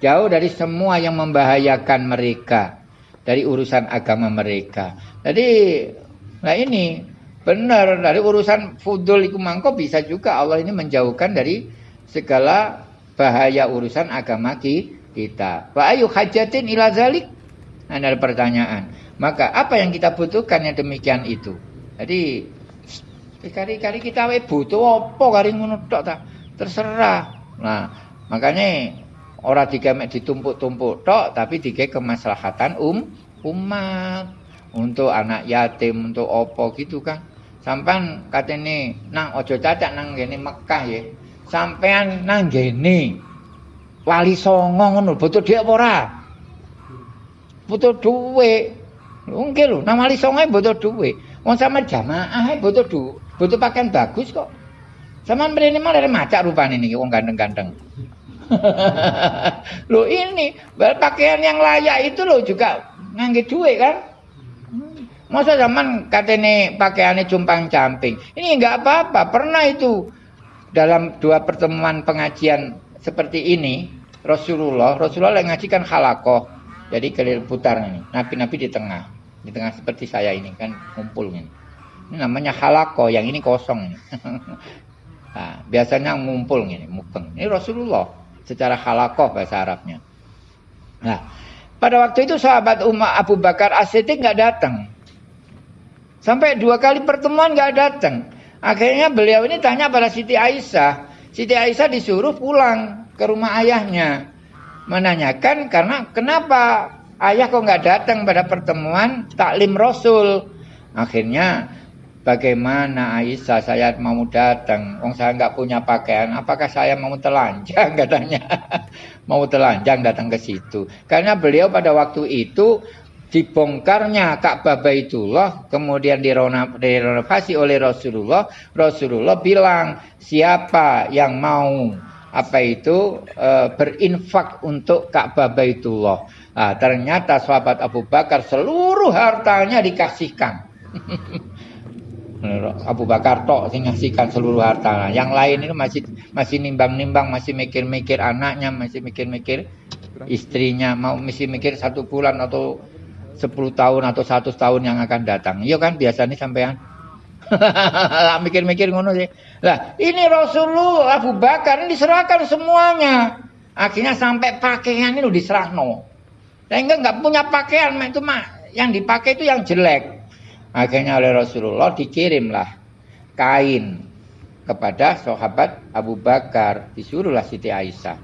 Jauh dari semua yang membahayakan mereka dari urusan agama mereka. Jadi nah ini benar dari urusan fudul itu mangko bisa juga Allah ini menjauhkan dari segala bahaya urusan agama kita. Wa ayu hajatin ila zalik? Ada pertanyaan. Maka apa yang kita butuhkan yang demikian itu? Jadi kari-kari kita we butuh apa kari ngono tok ta? Terserah. Nah, makanya ora digamek ditumpuk-tumpuk tok tapi dike kemaslahatan um umat untuk anak yatim untuk opo gitu kan sampan katene nang ojo cacat nang gene Mekah ya sampean nang gene wali songo ngono butuh apa ora butuh dhuwit Nggih lho, nang wali songo butuh dhuwit. Wong sama jamaah butuh du, butuh pakaian bagus kok. Sama mrene malah macak rupane niki wong ganteng-ganteng. Loh ini pakaian yang layak itu loh juga ngangge duit kan? Masa zaman katene pakaiannya cumpang camping. Ini enggak apa-apa. Pernah itu dalam dua pertemuan pengajian seperti ini Rasulullah Rasulullah yang ngaji kan halakoh jadi keliling putar ini. Nabi-nabi di tengah di tengah seperti saya ini kan ngumpul ini ini namanya halakoh yang ini kosong. Ini. nah, biasanya ngumpul ini mukeng. Ini Rasulullah secara halakoh bahasa Arabnya. Nah pada waktu itu sahabat Umar Abu Bakar As-Siddiq nggak datang. Sampai dua kali pertemuan nggak datang akhirnya beliau ini tanya pada Siti Aisyah Siti Aisyah disuruh pulang ke rumah ayahnya. Menanyakan karena kenapa ayah kok nggak datang pada pertemuan taklim Rasul. Akhirnya bagaimana Aisyah saya mau datang. Wong saya nggak punya pakaian. Apakah saya mau telanjang katanya. mau telanjang datang ke situ. Karena beliau pada waktu itu dibongkarnya Ka'bah Baitullah kemudian direnovasi oleh Rasulullah Rasulullah bilang siapa yang mau apa itu e, berinfak untuk Ka'bah Baitullah? Nah, ternyata sahabat Abu Bakar seluruh hartanya dikasihkan. Abu Bakar tok sing ngasihkan seluruh harta. Yang lain itu masih masih nimbang-nimbang, masih mikir-mikir anaknya, masih mikir-mikir istrinya, mau masih mikir satu bulan atau 10 tahun atau 100 tahun yang akan datang. Iya kan biasanya sampean. mikir-mikir ngono sih. Lah, ini Rasulullah Abu Bakar ini diserahkan semuanya. Akhirnya sampai pakaian ini diserahno. Sehingga nggak punya pakaian, itu mah yang dipakai itu yang jelek. Akhirnya oleh Rasulullah dikirimlah kain kepada sahabat Abu Bakar, disuruhlah Siti Aisyah.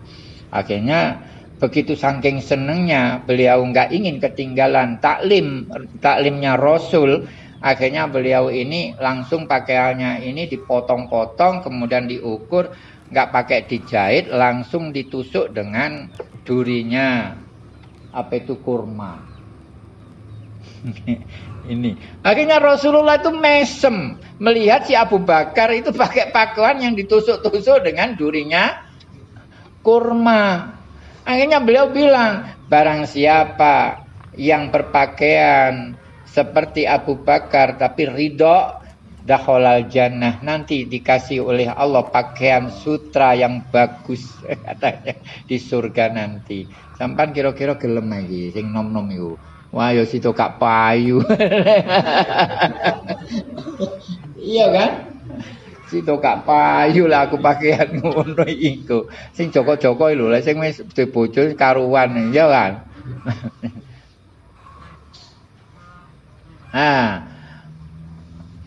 Akhirnya begitu saking senengnya beliau nggak ingin ketinggalan taklim taklimnya Rasul akhirnya beliau ini langsung pakaiannya ini dipotong-potong kemudian diukur nggak pakai dijahit langsung ditusuk dengan durinya. Apa itu kurma? Ini. Akhirnya Rasulullah itu mesem. Melihat si Abu Bakar itu pakai pakaian yang ditusuk-tusuk dengan durinya kurma Akhirnya beliau bilang, barang siapa yang berpakaian seperti Abu Bakar tapi ridho dakhalal jannah nanti dikasih oleh Allah pakaian sutra yang bagus katanya di surga nanti. Sampan kira-kira gelem lagi sing nom-nom iku. Wah yo situ kak payu. iya kan? Situ kak payu lah aku pakaian ngono iku. Sing joko-joko lho, sing wis bojo karuan ya kan. Ah.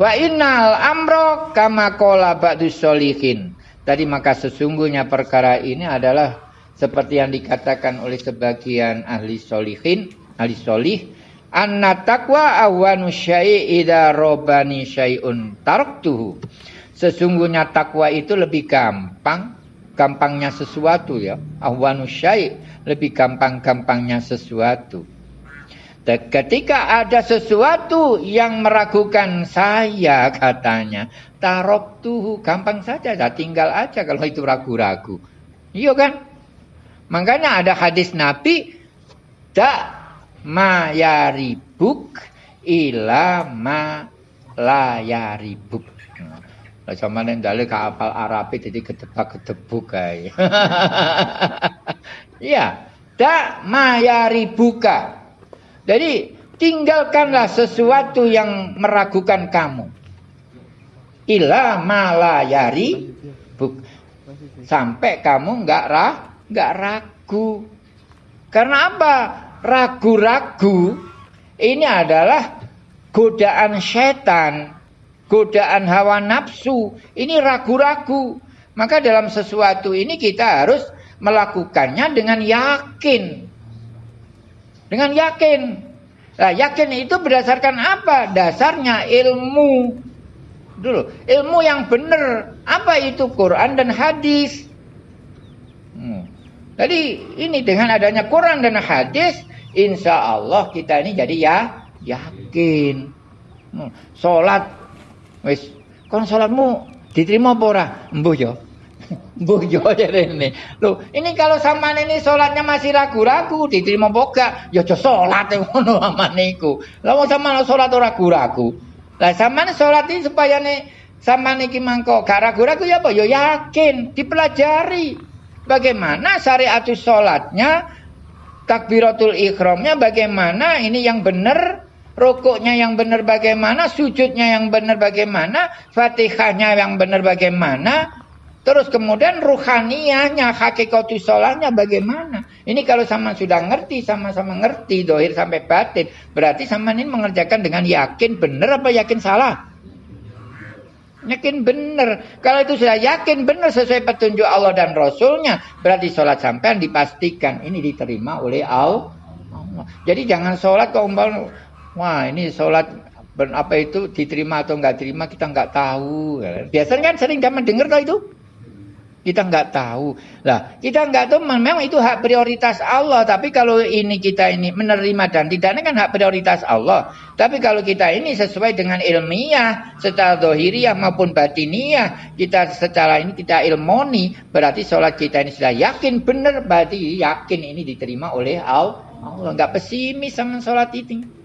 Wa innal amro kama qala ba'dus solihin. Tadi maka sesungguhnya perkara ini adalah seperti yang dikatakan oleh sebagian ahli solihin, ahli solih, anna taqwa awanu syai' idza robani syai'un taraktuhu. Sesungguhnya takwa itu lebih gampang, gampangnya sesuatu ya. Awanu syai' lebih gampang-gampangnya sesuatu. Ketika ada sesuatu yang meragukan saya katanya, tarok tuh gampang saja, ya tinggal aja kalau itu ragu-ragu. Iya kan? Makanya ada hadis Nabi, tak mayaribuk ila ma layaribuk. Lah sama nek kapal Arab jadi kedebak-kedebuk kae. Iya, tak mayaribuka jadi tinggalkanlah sesuatu yang meragukan kamu. Ila malayari buk. Sampai kamu nggak rah, nggak ragu. Karena apa? Ragu-ragu ini adalah godaan setan, godaan hawa nafsu. Ini ragu-ragu. Maka dalam sesuatu ini kita harus melakukannya dengan yakin. Dengan yakin. Nah, yakin itu berdasarkan apa? Dasarnya ilmu. Dulu, ilmu yang benar. Apa itu Quran dan hadis? Hmm. Jadi ini dengan adanya Quran dan hadis, insya Allah kita ini jadi ya yakin. Hmm. Sholat, wis, kon sholatmu diterima apa ora? Mbuh ya. Bojo ini. Loh, ini kalau sama ini sholatnya masih ragu-ragu, diterima boga, ya aja sholat ngono amane iku. Lah wong sama sholat ragu-ragu. Lah sholat ini supaya nih sama niki mangko gak ragu-ragu ya apa? Ya yakin, dipelajari. Bagaimana syariat sholatnya, takbiratul ikhramnya bagaimana, ini yang benar, rokoknya yang benar bagaimana, sujudnya yang benar bagaimana, fatihahnya yang benar bagaimana, Terus kemudian ruhaniyahnya, hakikatu sholatnya bagaimana? Ini kalau sama sudah ngerti, sama-sama ngerti, dohir sampai batin. Berarti sama ini mengerjakan dengan yakin benar apa yakin salah? Yakin benar. Kalau itu sudah yakin benar sesuai petunjuk Allah dan Rasulnya. Berarti sholat sampai dipastikan. Ini diterima oleh Allah. Jadi jangan sholat kok. Wah ini sholat apa itu diterima atau enggak terima kita enggak tahu. Biasanya kan sering zaman dengar tuh itu. Kita nggak tahu. Lah, kita nggak tahu memang itu hak prioritas Allah. Tapi kalau ini kita ini menerima dan tidak ini kan hak prioritas Allah. Tapi kalau kita ini sesuai dengan ilmiah, secara dohiriyah maupun batiniah, kita secara ini kita ilmoni, berarti sholat kita ini sudah yakin benar, berarti yakin ini diterima oleh Allah. Allah nggak pesimis sama sholat itu.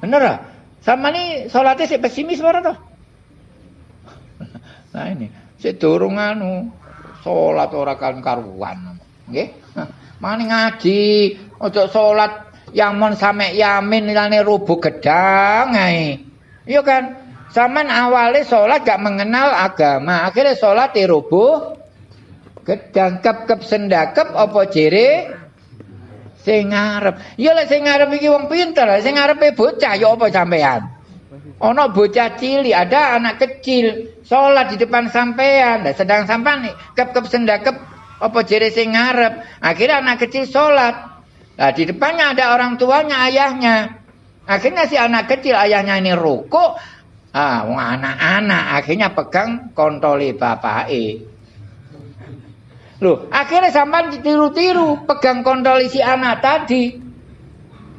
Bener lah. Sama nih sholatnya sih pesimis mana tuh? Nah ini. Sedurung anu salat ora kan karuan. Nggih. Mane ngaji, ojo salat yamun sampe yamin lane rubuh gedang ae. Iya kan? Saman awalnya sholat gak mengenal agama, akhirnya sholat di rubuh gedang kep kep sendakep apa jere sing ngarep. Ya lek sing ngarep iki wong pinter, sing ngarepe bocah ya apa sampean? Ono bocah cilik, ada anak kecil sholat di depan sampean, dan sedang sampean nih kep kep sendakep apa jere sing ngarep. Akhirnya anak kecil sholat. Nah di depannya ada orang tuanya, ayahnya. Akhirnya si anak kecil ayahnya ini rukuk. Ah, anak-anak akhirnya pegang kontoli bapak e. Loh, akhirnya sampean tiru-tiru pegang kontoli si anak tadi.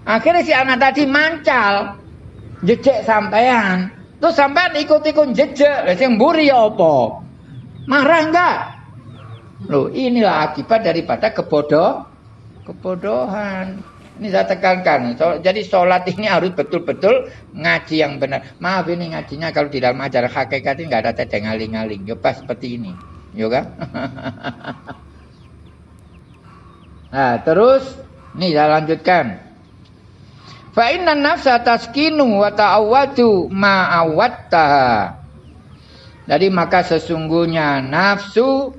Akhirnya si anak tadi mancal jejak sampean. Terus sampean ikut-ikut jejak, lah sing mburi ya apa? Marah enggak? Loh, inilah akibat daripada kebodoh kebodohan. Ini saya tekankan. So, jadi sholat ini harus betul-betul ngaji yang benar. Maaf ini ngajinya kalau di dalam ajar hakikat ini nggak ada teteh ngaling-ngaling. Ya seperti ini. Yoga. nah, terus nih saya lanjutkan. Fa inna nafsa taskinu wa ta'awwatu ma'awattaha. Jadi maka sesungguhnya nafsu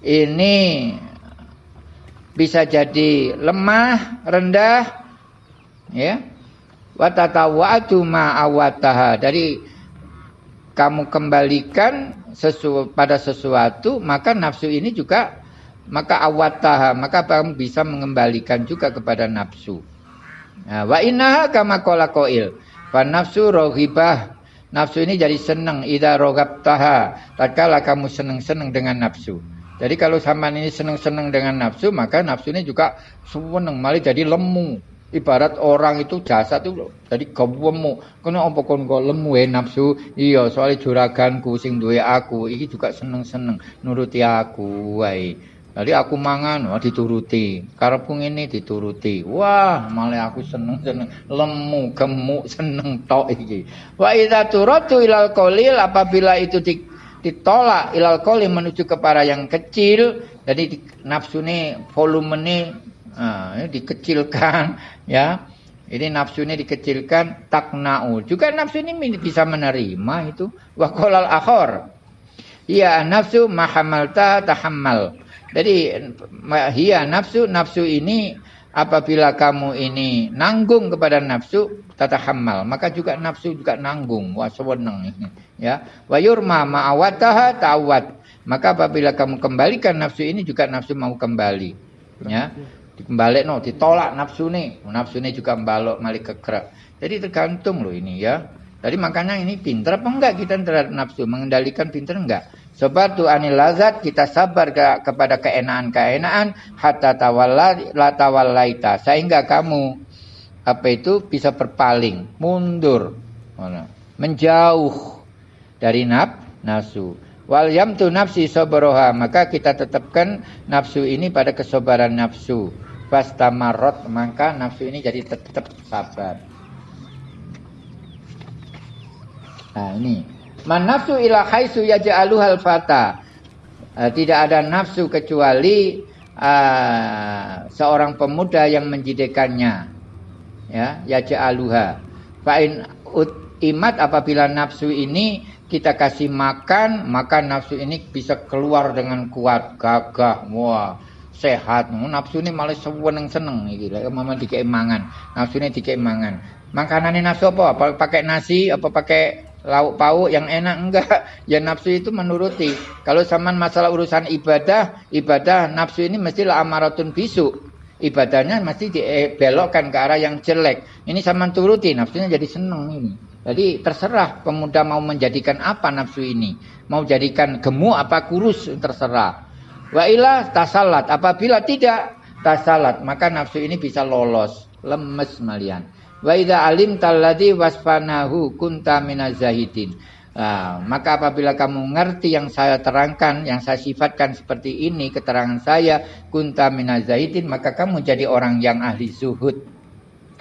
ini bisa jadi lemah, rendah, ya. Watatawatu ma'awataha. Dari kamu kembalikan sesu, pada sesuatu, maka nafsu ini juga maka awataha, maka kamu bisa mengembalikan juga kepada nafsu. Nah, wa innaha kama qala qail. Fa nafsu rohibah. Nafsu ini jadi senang ida rogabtaha. Tatkala kamu senang-senang dengan nafsu. Jadi kalau sampean ini seneng-seneng dengan nafsu, maka nafsu ini juga seneng malah jadi lemu. Ibarat orang itu jasa tuh jadi gawemu. Kena apa kon kok lemu ya nafsu? Iya, soalnya juraganku sing duwe aku, iki juga seneng-seneng nuruti aku wae. Jadi aku mangan, wah dituruti. Karepku ini dituruti. Wah, malah aku seneng-seneng lemu, gemuk, seneng tok iki. Wa idza turatu ilal qalil apabila itu di ditolak ilal koli menuju kepada yang kecil jadi di, nafsu ini volume ini uh, dikecilkan ya. Ini nafsu ini dikecilkan taknau. Juga nafsu ini bisa menerima itu. Wakolal akhor. Iya nafsu mahamalta tahammal. Jadi hiya nafsu nafsu ini apabila kamu ini nanggung kepada nafsu tata hamal maka juga nafsu juga nanggung. Wah seweneng ya. Wa yurma ma'awataha ta'awat maka apabila kamu kembalikan nafsu ini juga nafsu mau kembali ya dikembali no ditolak nafsu nih nafsu ini juga membalok malik kekerak jadi tergantung loh ini ya. Jadi makanya ini pinter apa enggak kita terhadap nafsu? Mengendalikan pinter enggak? Sebab tu anil lazat kita sabar ke, kepada keenaan-keenaan hatta tawalla la tawallaita. Sehingga kamu apa itu bisa berpaling, mundur, menjauh dari naf nafsu. Wal yamtu nafsi sabroha maka kita tetapkan nafsu ini pada kesabaran nafsu. Fastamarot maka nafsu ini jadi tetap sabar. Nah ini Man nafsu ila khaisu yaj'aluhal fata. Uh, tidak ada nafsu kecuali uh, seorang pemuda yang menjadikannya. Ya, yaj'aluha. Fa'in imat apabila nafsu ini kita kasih makan, maka nafsu ini bisa keluar dengan kuat, gagah, wah, sehat. Nafsu ini malah seneng-seneng iki lek mama dikei mangan. Nafsu ini dikei mangan. Makanannya nafsu apa? Apa pakai nasi, apa pakai lauk pauk yang enak enggak ya nafsu itu menuruti kalau zaman masalah urusan ibadah ibadah nafsu ini mestilah amaratun bisu ibadahnya mesti dibelokkan ke arah yang jelek. Ini sama turuti nafsunya jadi seneng ini. Jadi terserah pemuda mau menjadikan apa nafsu ini. Mau jadikan gemuk apa kurus terserah. Wa ilah tasalat apabila tidak tasalat maka nafsu ini bisa lolos lemes malian. Wa idza alim talladhi wasfanahu kunta minazahidin. Nah, maka apabila kamu ngerti yang saya terangkan, yang saya sifatkan seperti ini, keterangan saya, kunta minazahidin, maka kamu jadi orang yang ahli zuhud.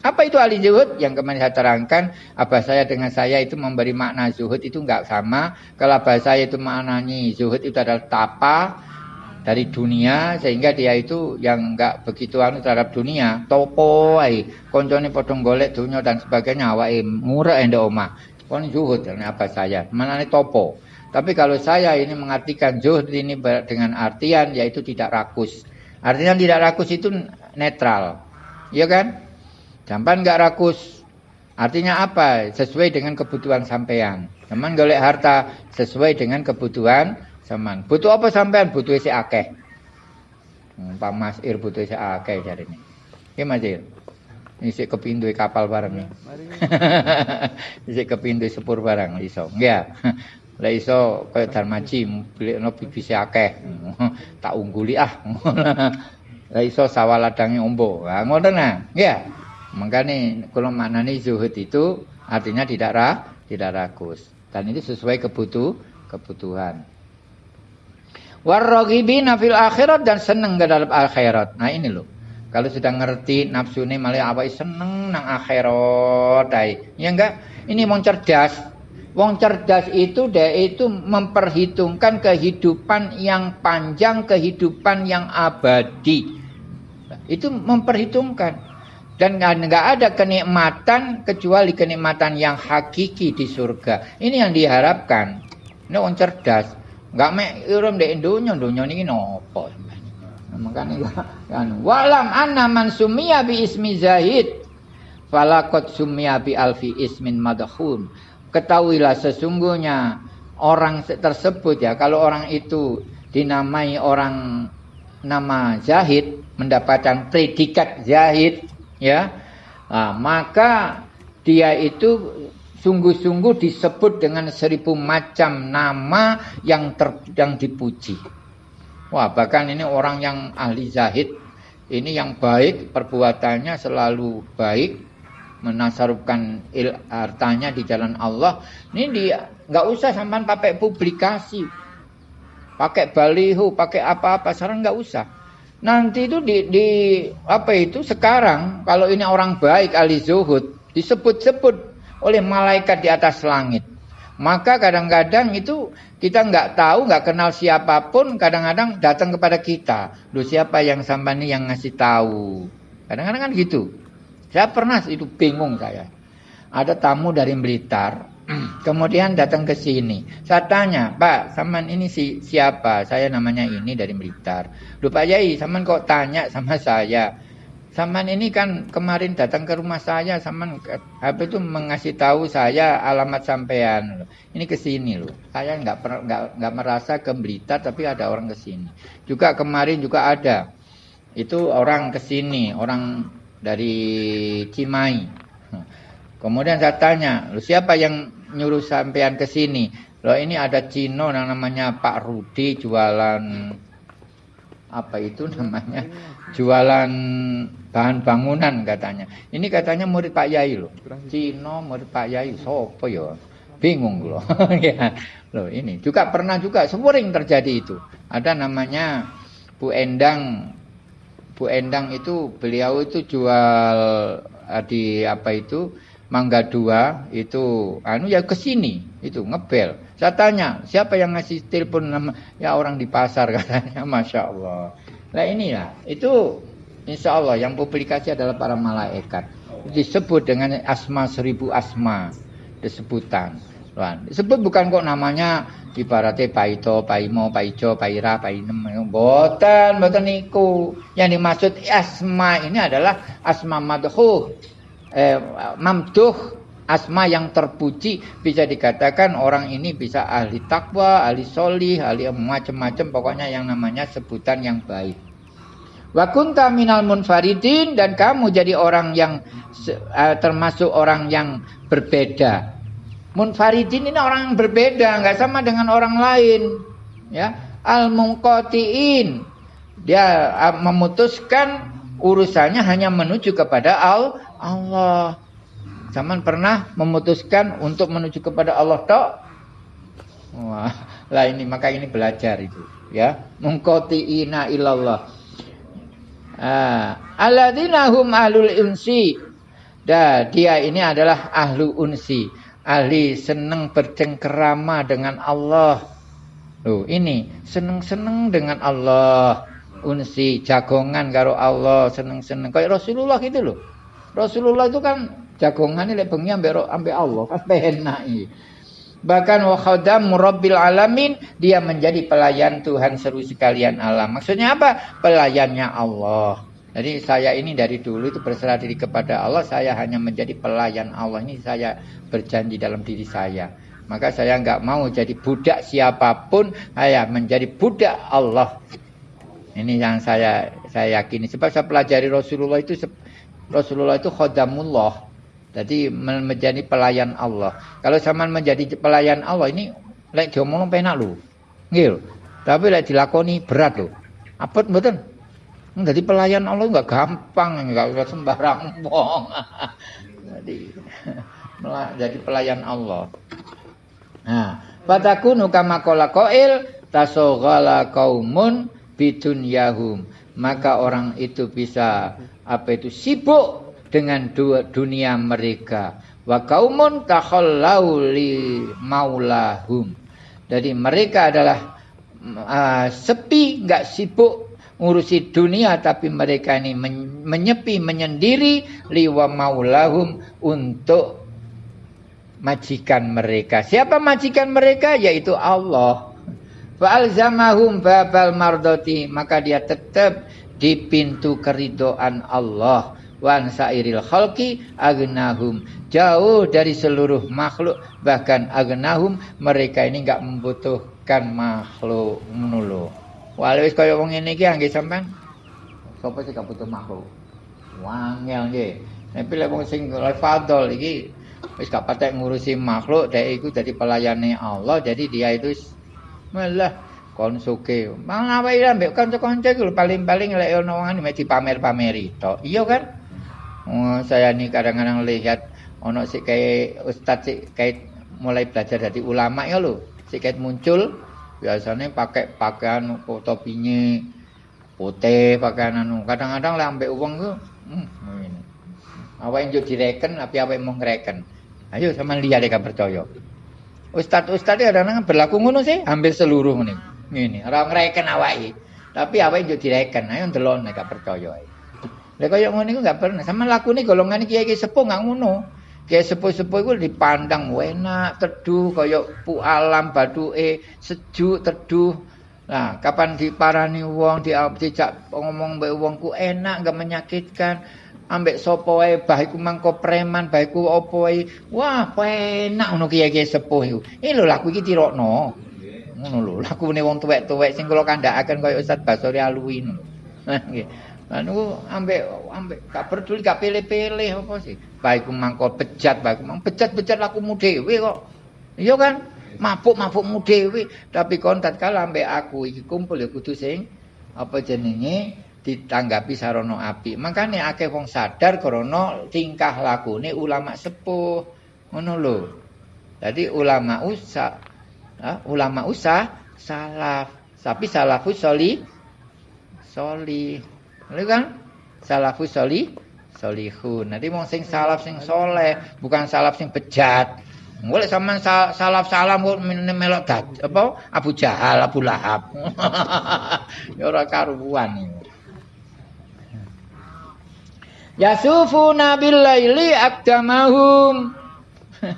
Apa itu ahli zuhud? Yang kemarin saya terangkan, apa saya dengan saya itu memberi makna zuhud itu enggak sama. Kalau apa saya itu maknanya zuhud itu adalah tapa, dari dunia sehingga dia itu yang enggak begitu anu terhadap dunia topo ai koncone potong golek dunia dan sebagainya awake murah ende omah kon zuhud apa saya mana topo tapi kalau saya ini mengartikan zuhud ini dengan artian yaitu tidak rakus artinya tidak rakus itu netral iya kan jampan enggak rakus artinya apa sesuai dengan kebutuhan sampean teman golek harta sesuai dengan kebutuhan Saman. Butuh apa sampean? Butuh isi akeh. Hmm, Pak Mas Ir butuh isi akeh cari ini. Iya Mas Ir. Isi kepindu kapal bareng nih. isi kepindu sepur barang iso. Enggak. Lah iso kaya Darmaji beli bibisi akeh. tak ungguli ah. Lah iso sawah ladange ombo. Lah ngono nah. Ya. Makanya kalau maknanya zuhud itu artinya tidak ra, tidak rakus. Dan itu sesuai kebutuh kebutuhan. Warrogibina fil akhirat dan senang ke dalam akhirat. Nah ini loh. Kalau sudah ngerti nafsu ini malah apa seneng nang akhirat Ya enggak? Ini mau cerdas. Wong cerdas itu dia itu memperhitungkan kehidupan yang panjang, kehidupan yang abadi. Itu memperhitungkan. Dan nggak ada kenikmatan kecuali kenikmatan yang hakiki di surga. Ini yang diharapkan. Ini orang cerdas. Nggak mek irum di dunia, dunia ini nopo. Makanya kan walam anna man sumiya bi ismi zahid falakot sumiya bi alfi ismin madhun. Ketahuilah sesungguhnya orang tersebut ya kalau orang itu dinamai orang nama zahid mendapatkan predikat zahid ya nah, maka dia itu sungguh-sungguh disebut dengan seribu macam nama yang ter, yang dipuji. Wah, bahkan ini orang yang ahli zahid, ini yang baik perbuatannya selalu baik, menasarufkan il, hartanya di jalan Allah. Ini dia nggak usah sampai pakai publikasi, pakai baliho, pakai apa-apa, sekarang nggak usah. Nanti itu di, di apa itu sekarang kalau ini orang baik ahli zuhud disebut-sebut oleh malaikat di atas langit. Maka kadang-kadang itu kita nggak tahu, nggak kenal siapa pun, kadang-kadang datang kepada kita. Lu siapa yang sampai ini yang ngasih tahu? Kadang-kadang kan gitu. Saya pernah itu bingung saya. Ada tamu dari Blitar, Kemudian datang ke sini. Saya tanya, Pak, saman ini si, siapa? Saya namanya ini dari Blitar. Lupa Yai, saman kok tanya sama saya? Saman ini kan kemarin datang ke rumah saya, saman apa itu mengasih tahu saya alamat sampean. Ini ke sini loh. Saya nggak nggak nggak merasa ke Blitar, tapi ada orang ke sini. Juga kemarin juga ada. Itu orang ke sini, orang dari Cimahi. Kemudian saya tanya, lu siapa yang nyuruh sampean ke sini? Loh ini ada Cino yang namanya Pak Rudi jualan apa itu namanya? Jualan bahan bangunan katanya. Ini katanya murid Pak Yai loh. Cino murid Pak Yai, sopo ya? Bingung loh. ya. Loh ini juga pernah juga sering terjadi itu. Ada namanya Bu Endang Bu Endang itu beliau itu jual eh, di apa itu Mangga dua itu anu ya ke sini itu ngebel. Saya tanya siapa yang ngasih telepon nama ya orang di pasar katanya, masya Allah. Nah inilah. Itu insya Allah yang publikasi adalah para malaikat. Disebut dengan asma seribu asma disebutan. Disebut bukan kok namanya ibaratnya Paito, Paimo, Paijo, Paira, Painem, boten, boten niku. Yang dimaksud asma ini adalah asma madhuh. Eh, mamduh. Asma yang terpuji. Bisa dikatakan orang ini bisa ahli takwa, ahli solih, ahli macam-macam. Pokoknya yang namanya sebutan yang baik. Wa kunta minal munfaridin dan kamu jadi orang yang uh, termasuk orang yang berbeda. Munfaridin ini orang yang berbeda, nggak sama dengan orang lain. Ya, al munqatiin dia uh, memutuskan urusannya hanya menuju kepada al Allah. Zaman pernah memutuskan untuk menuju kepada Allah tok? Wah, lah ini maka ini belajar itu, ya. ina ilallah. Ah, alladzina hum ahlul unsi. Dah, dia ini adalah ahlu unsi, ahli seneng bercengkerama dengan Allah. Loh, ini seneng-seneng dengan Allah. Unsi, jagongan karo Allah, seneng-seneng kayak Rasulullah gitu loh. Rasulullah itu kan jagongan ini bengi ambek Allah kan penak Bahkan wa khadam murabbil alamin dia menjadi pelayan Tuhan seru sekalian alam. Maksudnya apa? Pelayannya Allah. Jadi saya ini dari dulu itu berserah diri kepada Allah, saya hanya menjadi pelayan Allah. Ini saya berjanji dalam diri saya. Maka saya nggak mau jadi budak siapa pun, saya menjadi budak Allah. Ini yang saya saya yakini. Sebab saya pelajari Rasulullah itu Rasulullah itu khodamullah. Jadi menjadi pelayan Allah. Kalau sama menjadi pelayan Allah ini lek diomong penak lho. Nggih Tapi lek dilakoni berat lho. Apa mboten? Jadi pelayan Allah enggak gampang, enggak sembarang wong. jadi jadi pelayan Allah. Nah, fatakunu kama qala qail tasoghala qaumun bidun yahum maka orang itu bisa apa itu sibuk dengan dua dunia mereka. Wa kaumun takhallau li maulahum. Jadi mereka adalah uh, sepi nggak sibuk ngurusi dunia tapi mereka ini menyepi menyendiri liwa maulahum untuk majikan mereka. Siapa majikan mereka? Yaitu Allah. Fa'alzamahum babal mardoti. Maka dia tetap di pintu keridoan Allah. Wan sairil khalqi agnahum. Jauh dari seluruh makhluk. Bahkan agnahum mereka ini enggak membutuhkan makhluk. Menulu. Walau kaya wong ini ki angge sampean. Sapa sih gak butuh makhluk? Wangel nggih. Tapi lek wong sing fadol iki wis gak patek ngurusi makhluk, dhek iku dadi pelayane Allah, jadi dia itu malah kon suke. Mang apa ya mbek kanca-kanca iku paling-paling lek ono wong mek dipamer-pameri tok. Iya kan? Oh, saya nih kadang-kadang lihat ono sik kayak ustaz sik kayak mulai belajar dari ulama ya lho. Sik kayak muncul biasanya pakai pakaian topinya putih pakaian anu. Kadang-kadang lek ambek uang tuh hmm, ini. Apa yang direken, apa apa yang mau ngereken. Ayo sama lihat deh percaya. Ustad-ustad kadang-kadang berlaku ngono sih, hampir seluruh nih. Ini orang ngreken awake. Tapi awake yo direken, ayo nek gak percaya ae. Lha koyo ngono iku gak pernah. Sama lakune golongan kiai-kiai sepuh gak ngono. Kiai sepuh-sepuh iku dipandang enak, teduh kaya pu alam baduke, sejuk, teduh. Nah, kapan diparani wong, dijak ngomong mbek wongku enak, gak menyakitkan ambek sapa wae bah iku mangko preman bah iku apa wae wah penak ngono kiye-kiye sepuh iku iki lho laku iki tirokno ngono lho lakune wong tuwek-tuwek sing kula kandhakaken kaya Ustaz Basori Alwi nggih anu ambek ambek gak peduli gak pilih-pilih apa sih bah iku mangko bejat bah iku mang bejat-bejat lakumu dhewe kok iya kan mabuk-mabukmu dhewe tapi kon tatkala ambek aku iki kumpul ya kudu sing apa jenenge ditanggapi sarono api. Makanya akeh wong sadar krana tingkah lakune ulama sepuh. Ngono lho. Jadi ulama usah ulama usah salaf. Tapi salafus soli soli. Lha kan? Salafus soli solihun. Nanti mau sing salaf sing soleh, bukan salaf sing bejat. Mulai sama salaf salam melok dat apa Abu Jahal, Abu Lahab. ya ora karuan Yasufuna billaili akdamahum.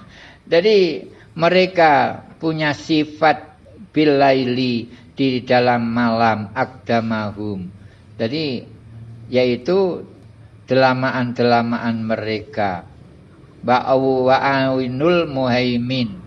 Jadi mereka punya sifat billaili di dalam malam akdamahum. Jadi yaitu delamaan-delamaan mereka. Ba'awu wa'awinul muhaimin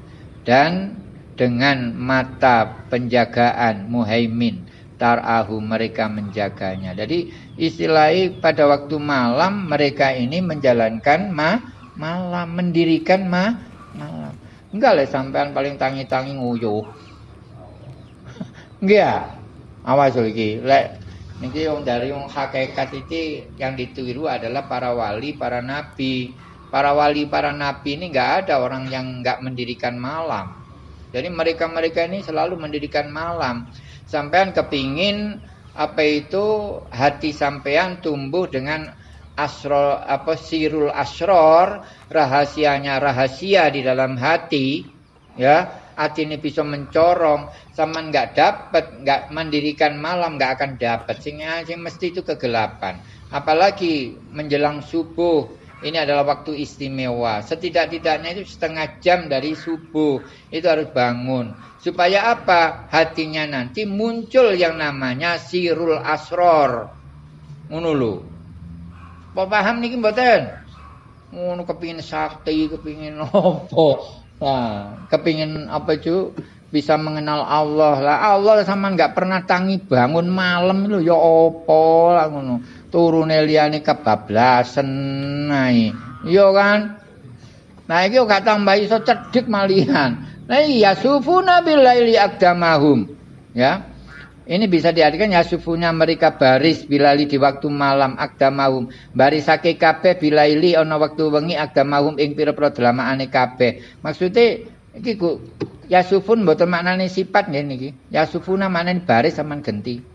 dan dengan mata penjagaan muhaimin tarahu mereka menjaganya. Jadi istilahnya pada waktu malam mereka ini menjalankan ma malam mendirikan ma malam. Enggak lah sampean paling tangi-tangi nguyuh. Enggak. Awas lagi. Lek niki yang dari yang hakikat itu yang ditiru adalah para wali, para nabi. Para wali, para nabi ini enggak ada orang yang enggak mendirikan malam. Jadi mereka-mereka ini selalu mendirikan malam. Sampean kepingin apa itu hati sampean tumbuh dengan asro apa sirul asror rahasianya rahasia di dalam hati ya hati ini bisa mencorong sama nggak dapat nggak mendirikan malam nggak akan dapat sehingga sing mesti itu kegelapan apalagi menjelang subuh ini adalah waktu istimewa. Setidak-tidaknya itu setengah jam dari subuh. Itu harus bangun. Supaya apa? Hatinya nanti muncul yang namanya sirul asror. Ngono lho. Paham niki mboten? Ngono kepingin sakti, kepingin apa? Nah, kepingin apa itu? Bisa mengenal Allah lah. Allah sama nggak pernah tangi bangun malam lho ya apa lah ngono turune liyane kebablasan nae. Iya kan? Nah iki gak tambah iso cedhik malihan. Nah iya sufuna billaili akdamahum. Ya. Ini bisa diartikan ya sufunya mereka baris bilali di waktu malam akdamahum. Barisake kabeh bilaili ana waktu wengi akdamahum ing pira-pira delamaane kabeh. Maksudnya iki ku ya sufun mboten maknane sifat. Ya sufuna maknane baris sampean genti.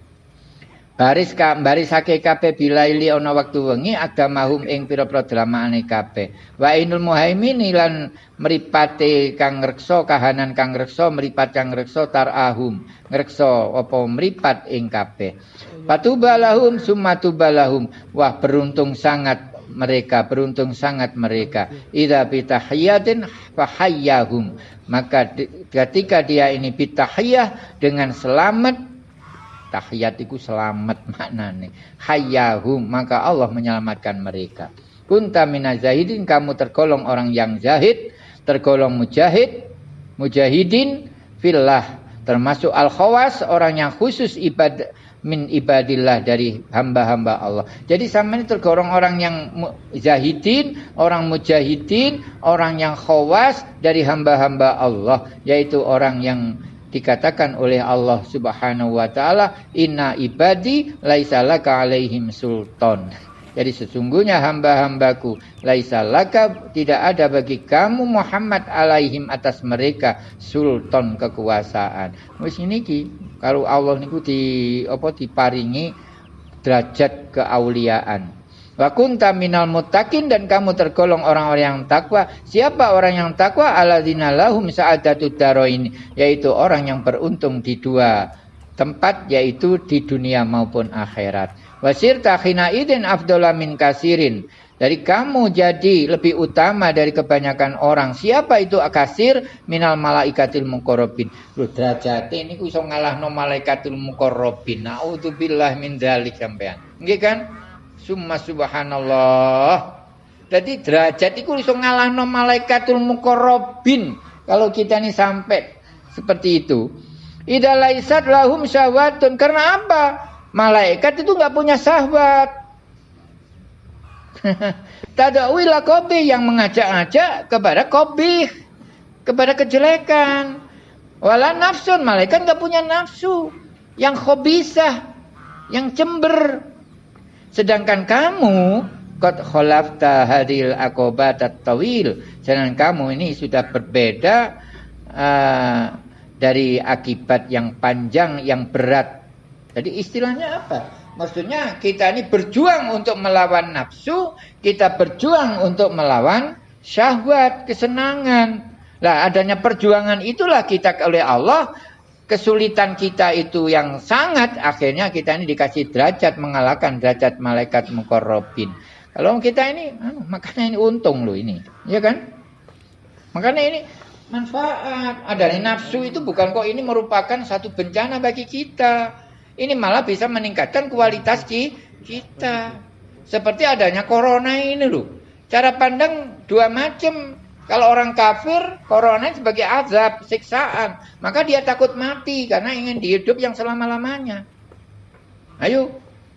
Baris ka barisake kabeh bilaili ana wektu wengi agamahum ing pira-pira dramaane kabeh. Wa inul muhaimin lan mripate kang ngreksa kahanan kang ngreksa mripat kang ngreksa tarahum. Ngreksa apa mripat ing kabeh. Patubalahum sumatubalahum wah beruntung sangat mereka beruntung sangat mereka. Idza bitahiyatin fahayyahum. Maka ketika dia ini bitahiyah dengan selamat tahiyat itu selamat maknane. Hayyahum maka Allah menyelamatkan mereka. Kunta minazahidin kamu tergolong orang yang zahid tergolong mujahid mujahidin fillah. Termasuk al khawas orang yang khusus ibadah min ibadillah dari hamba-hamba Allah. Jadi sama ini tergolong orang yang zahidin, orang mujahidin, orang yang khawas dari hamba-hamba Allah, yaitu orang yang dikatakan oleh Allah Subhanahu wa taala inna ibadi laisa laka alaihim sultan. Jadi sesungguhnya hamba-hambaku laisa laka tidak ada bagi kamu Muhammad alaihim atas mereka sultan kekuasaan. Wis niki kalau Allah niku di apa diparingi derajat keauliaan. Wa kunta minal muttaqin dan kamu tergolong orang-orang yang takwa. Siapa orang yang takwa? Alladzina lahum sa'adatud darain, yaitu orang yang beruntung di dua tempat yaitu di dunia maupun akhirat. Wasir takhina idin min kasirin. Dari kamu jadi lebih utama dari kebanyakan orang. Siapa itu akasir minal malaikatil mukorobin. Lu derajat ini ku iso ngalahno malaikatil mukorobin. Naudzubillah min dzalik sampean. Nggih kan? Summa subhanallah. Jadi derajat itu iso ngalahno malaikatul muqarrabin. Kalau kita ini sampai seperti itu. Idza laisat lahum syahwatun. Karena apa? Malaikat itu nggak punya syahwat. Tadawila kopi yang mengajak-ajak kepada kopi, kepada kejelekan. Wala nafsun, malaikat nggak punya nafsu. Yang khobisah, yang cember, Sedangkan kamu kot kholafta hadil akobat tawil. Sedangkan kamu ini sudah berbeda uh, dari akibat yang panjang, yang berat. Jadi istilahnya apa? Maksudnya kita ini berjuang untuk melawan nafsu, kita berjuang untuk melawan syahwat, kesenangan. Lah adanya perjuangan itulah kita oleh Allah kesulitan kita itu yang sangat akhirnya kita ini dikasih derajat mengalahkan derajat malaikat mukorobin. Kalau kita ini, anu, makanya ini untung loh ini, ya kan? Makanya ini manfaat. Ada nafsu itu bukan kok ini merupakan satu bencana bagi kita. Ini malah bisa meningkatkan kualitas kita. Seperti adanya corona ini loh. Cara pandang dua macam. Kalau orang kafir, corona sebagai azab, siksaan. Maka dia takut mati karena ingin hidup yang selama-lamanya. Ayo,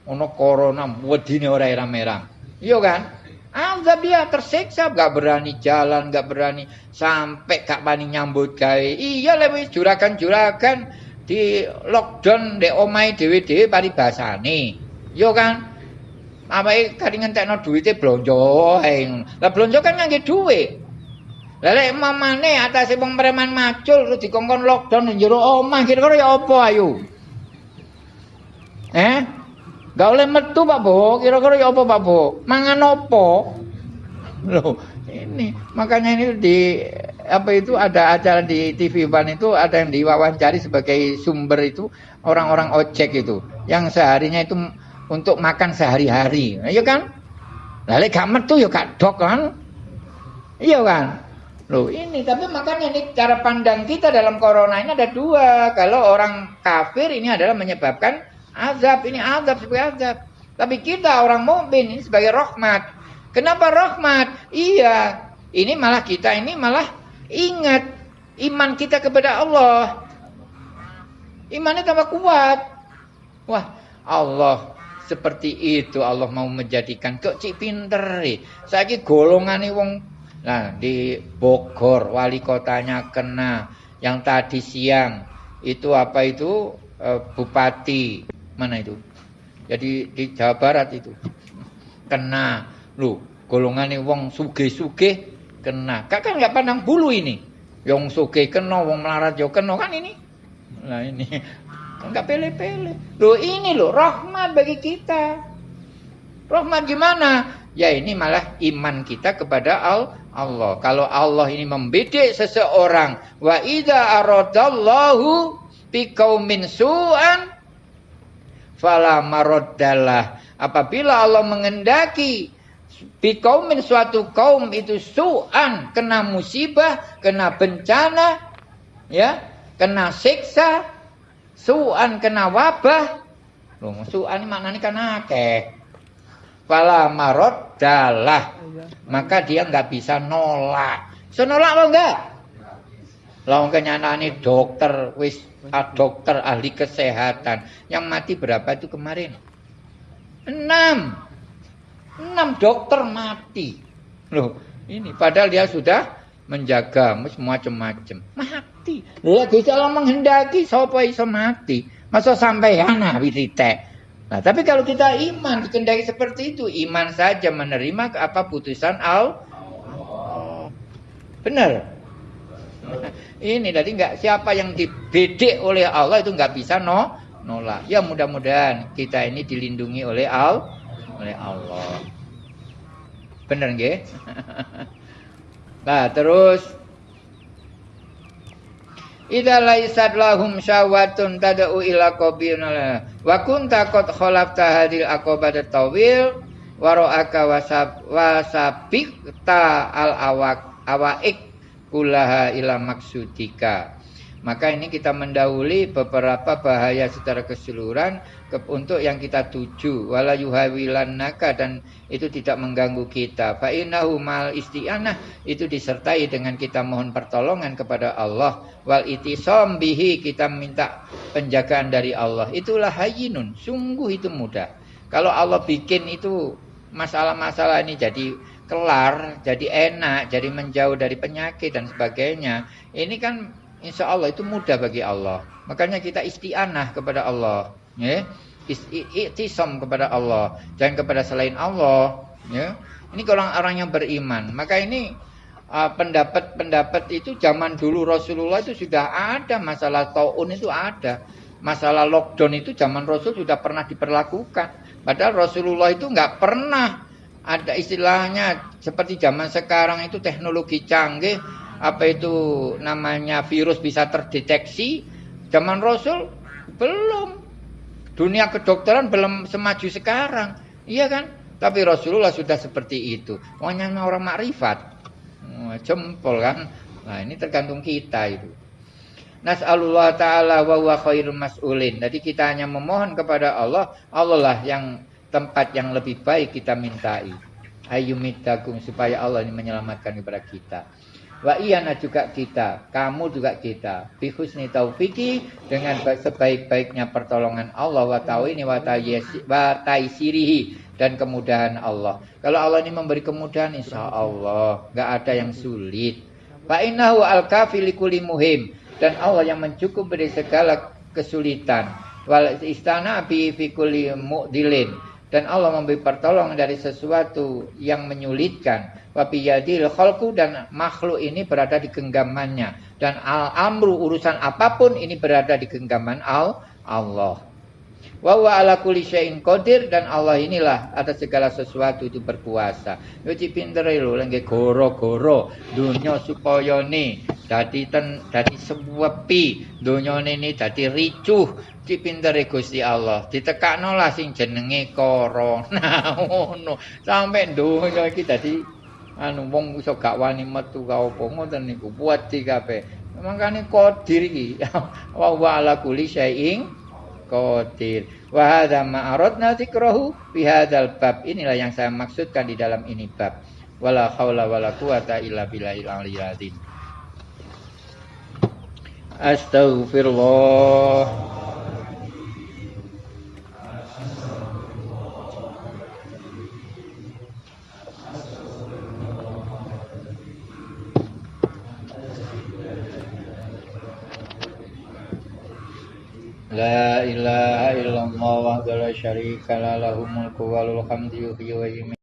ono corona, wedine ora merah. Iya kan? Azab dia tersiksa, gak berani jalan, gak berani sampai gak bani nyambut gawe. Iya lebih juragan-juragan di lockdown di omai dewi-dewi paribasane. Iya kan? Apa kadang ngentekno duitnya blonjo. Lah blonjo kan ngangge duit. Lha mamane atase wong preman macul terus dikongkon lockdown ning jero omah kira-kira ya apa ayo? Eh? Gak oleh metu Pak Bo, kira-kira ya apa Pak Bo? Mangan apa? Loh, ini makanya ini di apa itu ada acara di TV Ban itu ada yang diwawancari sebagai sumber itu orang-orang ojek itu yang seharinya itu untuk makan sehari-hari. Iya kan? Lalu gak metu ya gak dok kan? Iya kan? Loh ini, tapi makanya ini cara pandang kita dalam corona ini ada dua. Kalau orang kafir ini adalah menyebabkan azab, ini azab sebagai azab. Tapi kita orang mukmin ini sebagai rahmat. Kenapa rahmat? Iya, ini malah kita ini malah ingat iman kita kepada Allah. Imannya tambah kuat. Wah, Allah seperti itu Allah mau menjadikan kok cik pinter. Saya golongan wong Nah, di Bogor wali kotanya kena. Yang tadi siang itu apa itu e, bupati mana itu? Jadi di Jawa Barat itu kena. Lu golongan wong suge-suge kena. Kak kan nggak pandang bulu ini. Yang suge kena, wong melarat yo kena kan ini. Nah ini Enggak pele-pele. Loh ini loh rahmat bagi kita. Rahmat gimana? Ya ini malah iman kita kepada Allah. Kalau Allah ini membidik seseorang, wa idza aradallahu biqaumin su'an fala maraddalah. Apabila Allah mengendaki biqaumin suatu kaum itu su'an, kena musibah, kena bencana, ya, kena siksa, su'an kena wabah. Loh, su'an maknanya kan akeh. Fala maraddalah. Maka dia nggak bisa nolak. Senolak lo enggak? Lah kenyataane dokter wis ah, dokter ahli kesehatan yang mati berapa itu kemarin? Enam. Enam dokter mati. Loh, ini padahal dia sudah menjaga macam-macam. Mati. Lah Gusti Allah menghendaki sapa iso mati. Masa sampai wiritek. Nah, tapi kalau kita iman dikendaki seperti itu, iman saja menerima apa putusan Allah. Benar. Ini tadi nggak siapa yang dibedik oleh Allah itu nggak bisa no nolak. Ya mudah-mudahan kita ini dilindungi oleh Al oleh Allah. Benar nggih? nah, terus Idza laisat lahum syawatun tad'u ila qabil wa kunta qad khalafta hadil aqabat tawil wa ra'aka wasab wasabikta al awak awaik kulaha ila maksudika. Maka ini kita mendahului beberapa bahaya secara keseluruhan ke, untuk yang kita tuju. Wala yuhawilannaka dan itu tidak mengganggu kita. Fa innahu mal isti'anah itu disertai dengan kita mohon pertolongan kepada Allah. Wal itisam bihi kita minta penjagaan dari Allah. Itulah hayyinun, sungguh itu mudah. Kalau Allah bikin itu masalah-masalah ini jadi kelar, jadi enak, jadi menjauh dari penyakit dan sebagainya. Ini kan insya Allah itu mudah bagi Allah. Makanya kita isti'anah kepada Allah. Ya. Iktisam kepada Allah. Jangan kepada selain Allah. Ya. Ini orang-orang yang beriman. Maka ini uh, pendapat-pendapat uh, itu zaman dulu Rasulullah itu sudah ada. Masalah ta'un itu ada. Masalah lockdown itu zaman Rasul sudah pernah diperlakukan. Padahal Rasulullah itu nggak pernah ada istilahnya seperti zaman sekarang itu teknologi canggih apa itu namanya virus bisa terdeteksi? Zaman Rasul belum. Dunia kedokteran belum semaju sekarang. Iya kan? Tapi Rasulullah sudah seperti itu. Wanya orang makrifat. Jempol kan? Nah ini tergantung kita itu. Nas'alullah ta'ala wa huwa khairul mas'ulin. Jadi kita hanya memohon kepada Allah, Allah lah yang tempat yang lebih baik kita mintai. Ayumitakum supaya Allah ini menyelamatkan kepada kita. Wa iyana juga kita, kamu juga kita. Bihusni taufiki dengan sebaik-baiknya pertolongan Allah wa tawini wa taisirihi dan kemudahan Allah. Kalau Allah ini memberi kemudahan insya Allah nggak ada yang sulit. Fa innahu al-kafi muhim dan Allah yang mencukup dari segala kesulitan. Wal istana bi fi kulli mu'dilin dan Allah memberi pertolongan dari sesuatu yang menyulitkan. Wabiyadil khalqu dan makhluk ini berada di genggamannya. Dan al amru urusan apa pun ini berada di genggaman al Allah wa wa ala kulli syai'in qadir dan Allah inilah atas segala sesuatu itu berkuasa yo pintere lho lengge goro-goro dunya supaya ni dadi ten dadi sewepi dunya ini dadi ricuh Ki pintere Gusti Allah. Ditekakno lah sing jenenge corona ngono. Sampai donya iki dadi anu wong iso gak wani metu ka apa ngoten niku buat di kabeh. Mangkane qadir iki. Wa wa ala kulli syai'in qadir. Wa hadza ma aradna dzikrahu fi hadzal bab. Inilah yang saya maksudkan di dalam ini bab. Wala haula wala quwata illa billahil aliyyil azim. Astaghfirullah. La ilaha illallah wa la syarika la lahul mulku wa wa yumiitu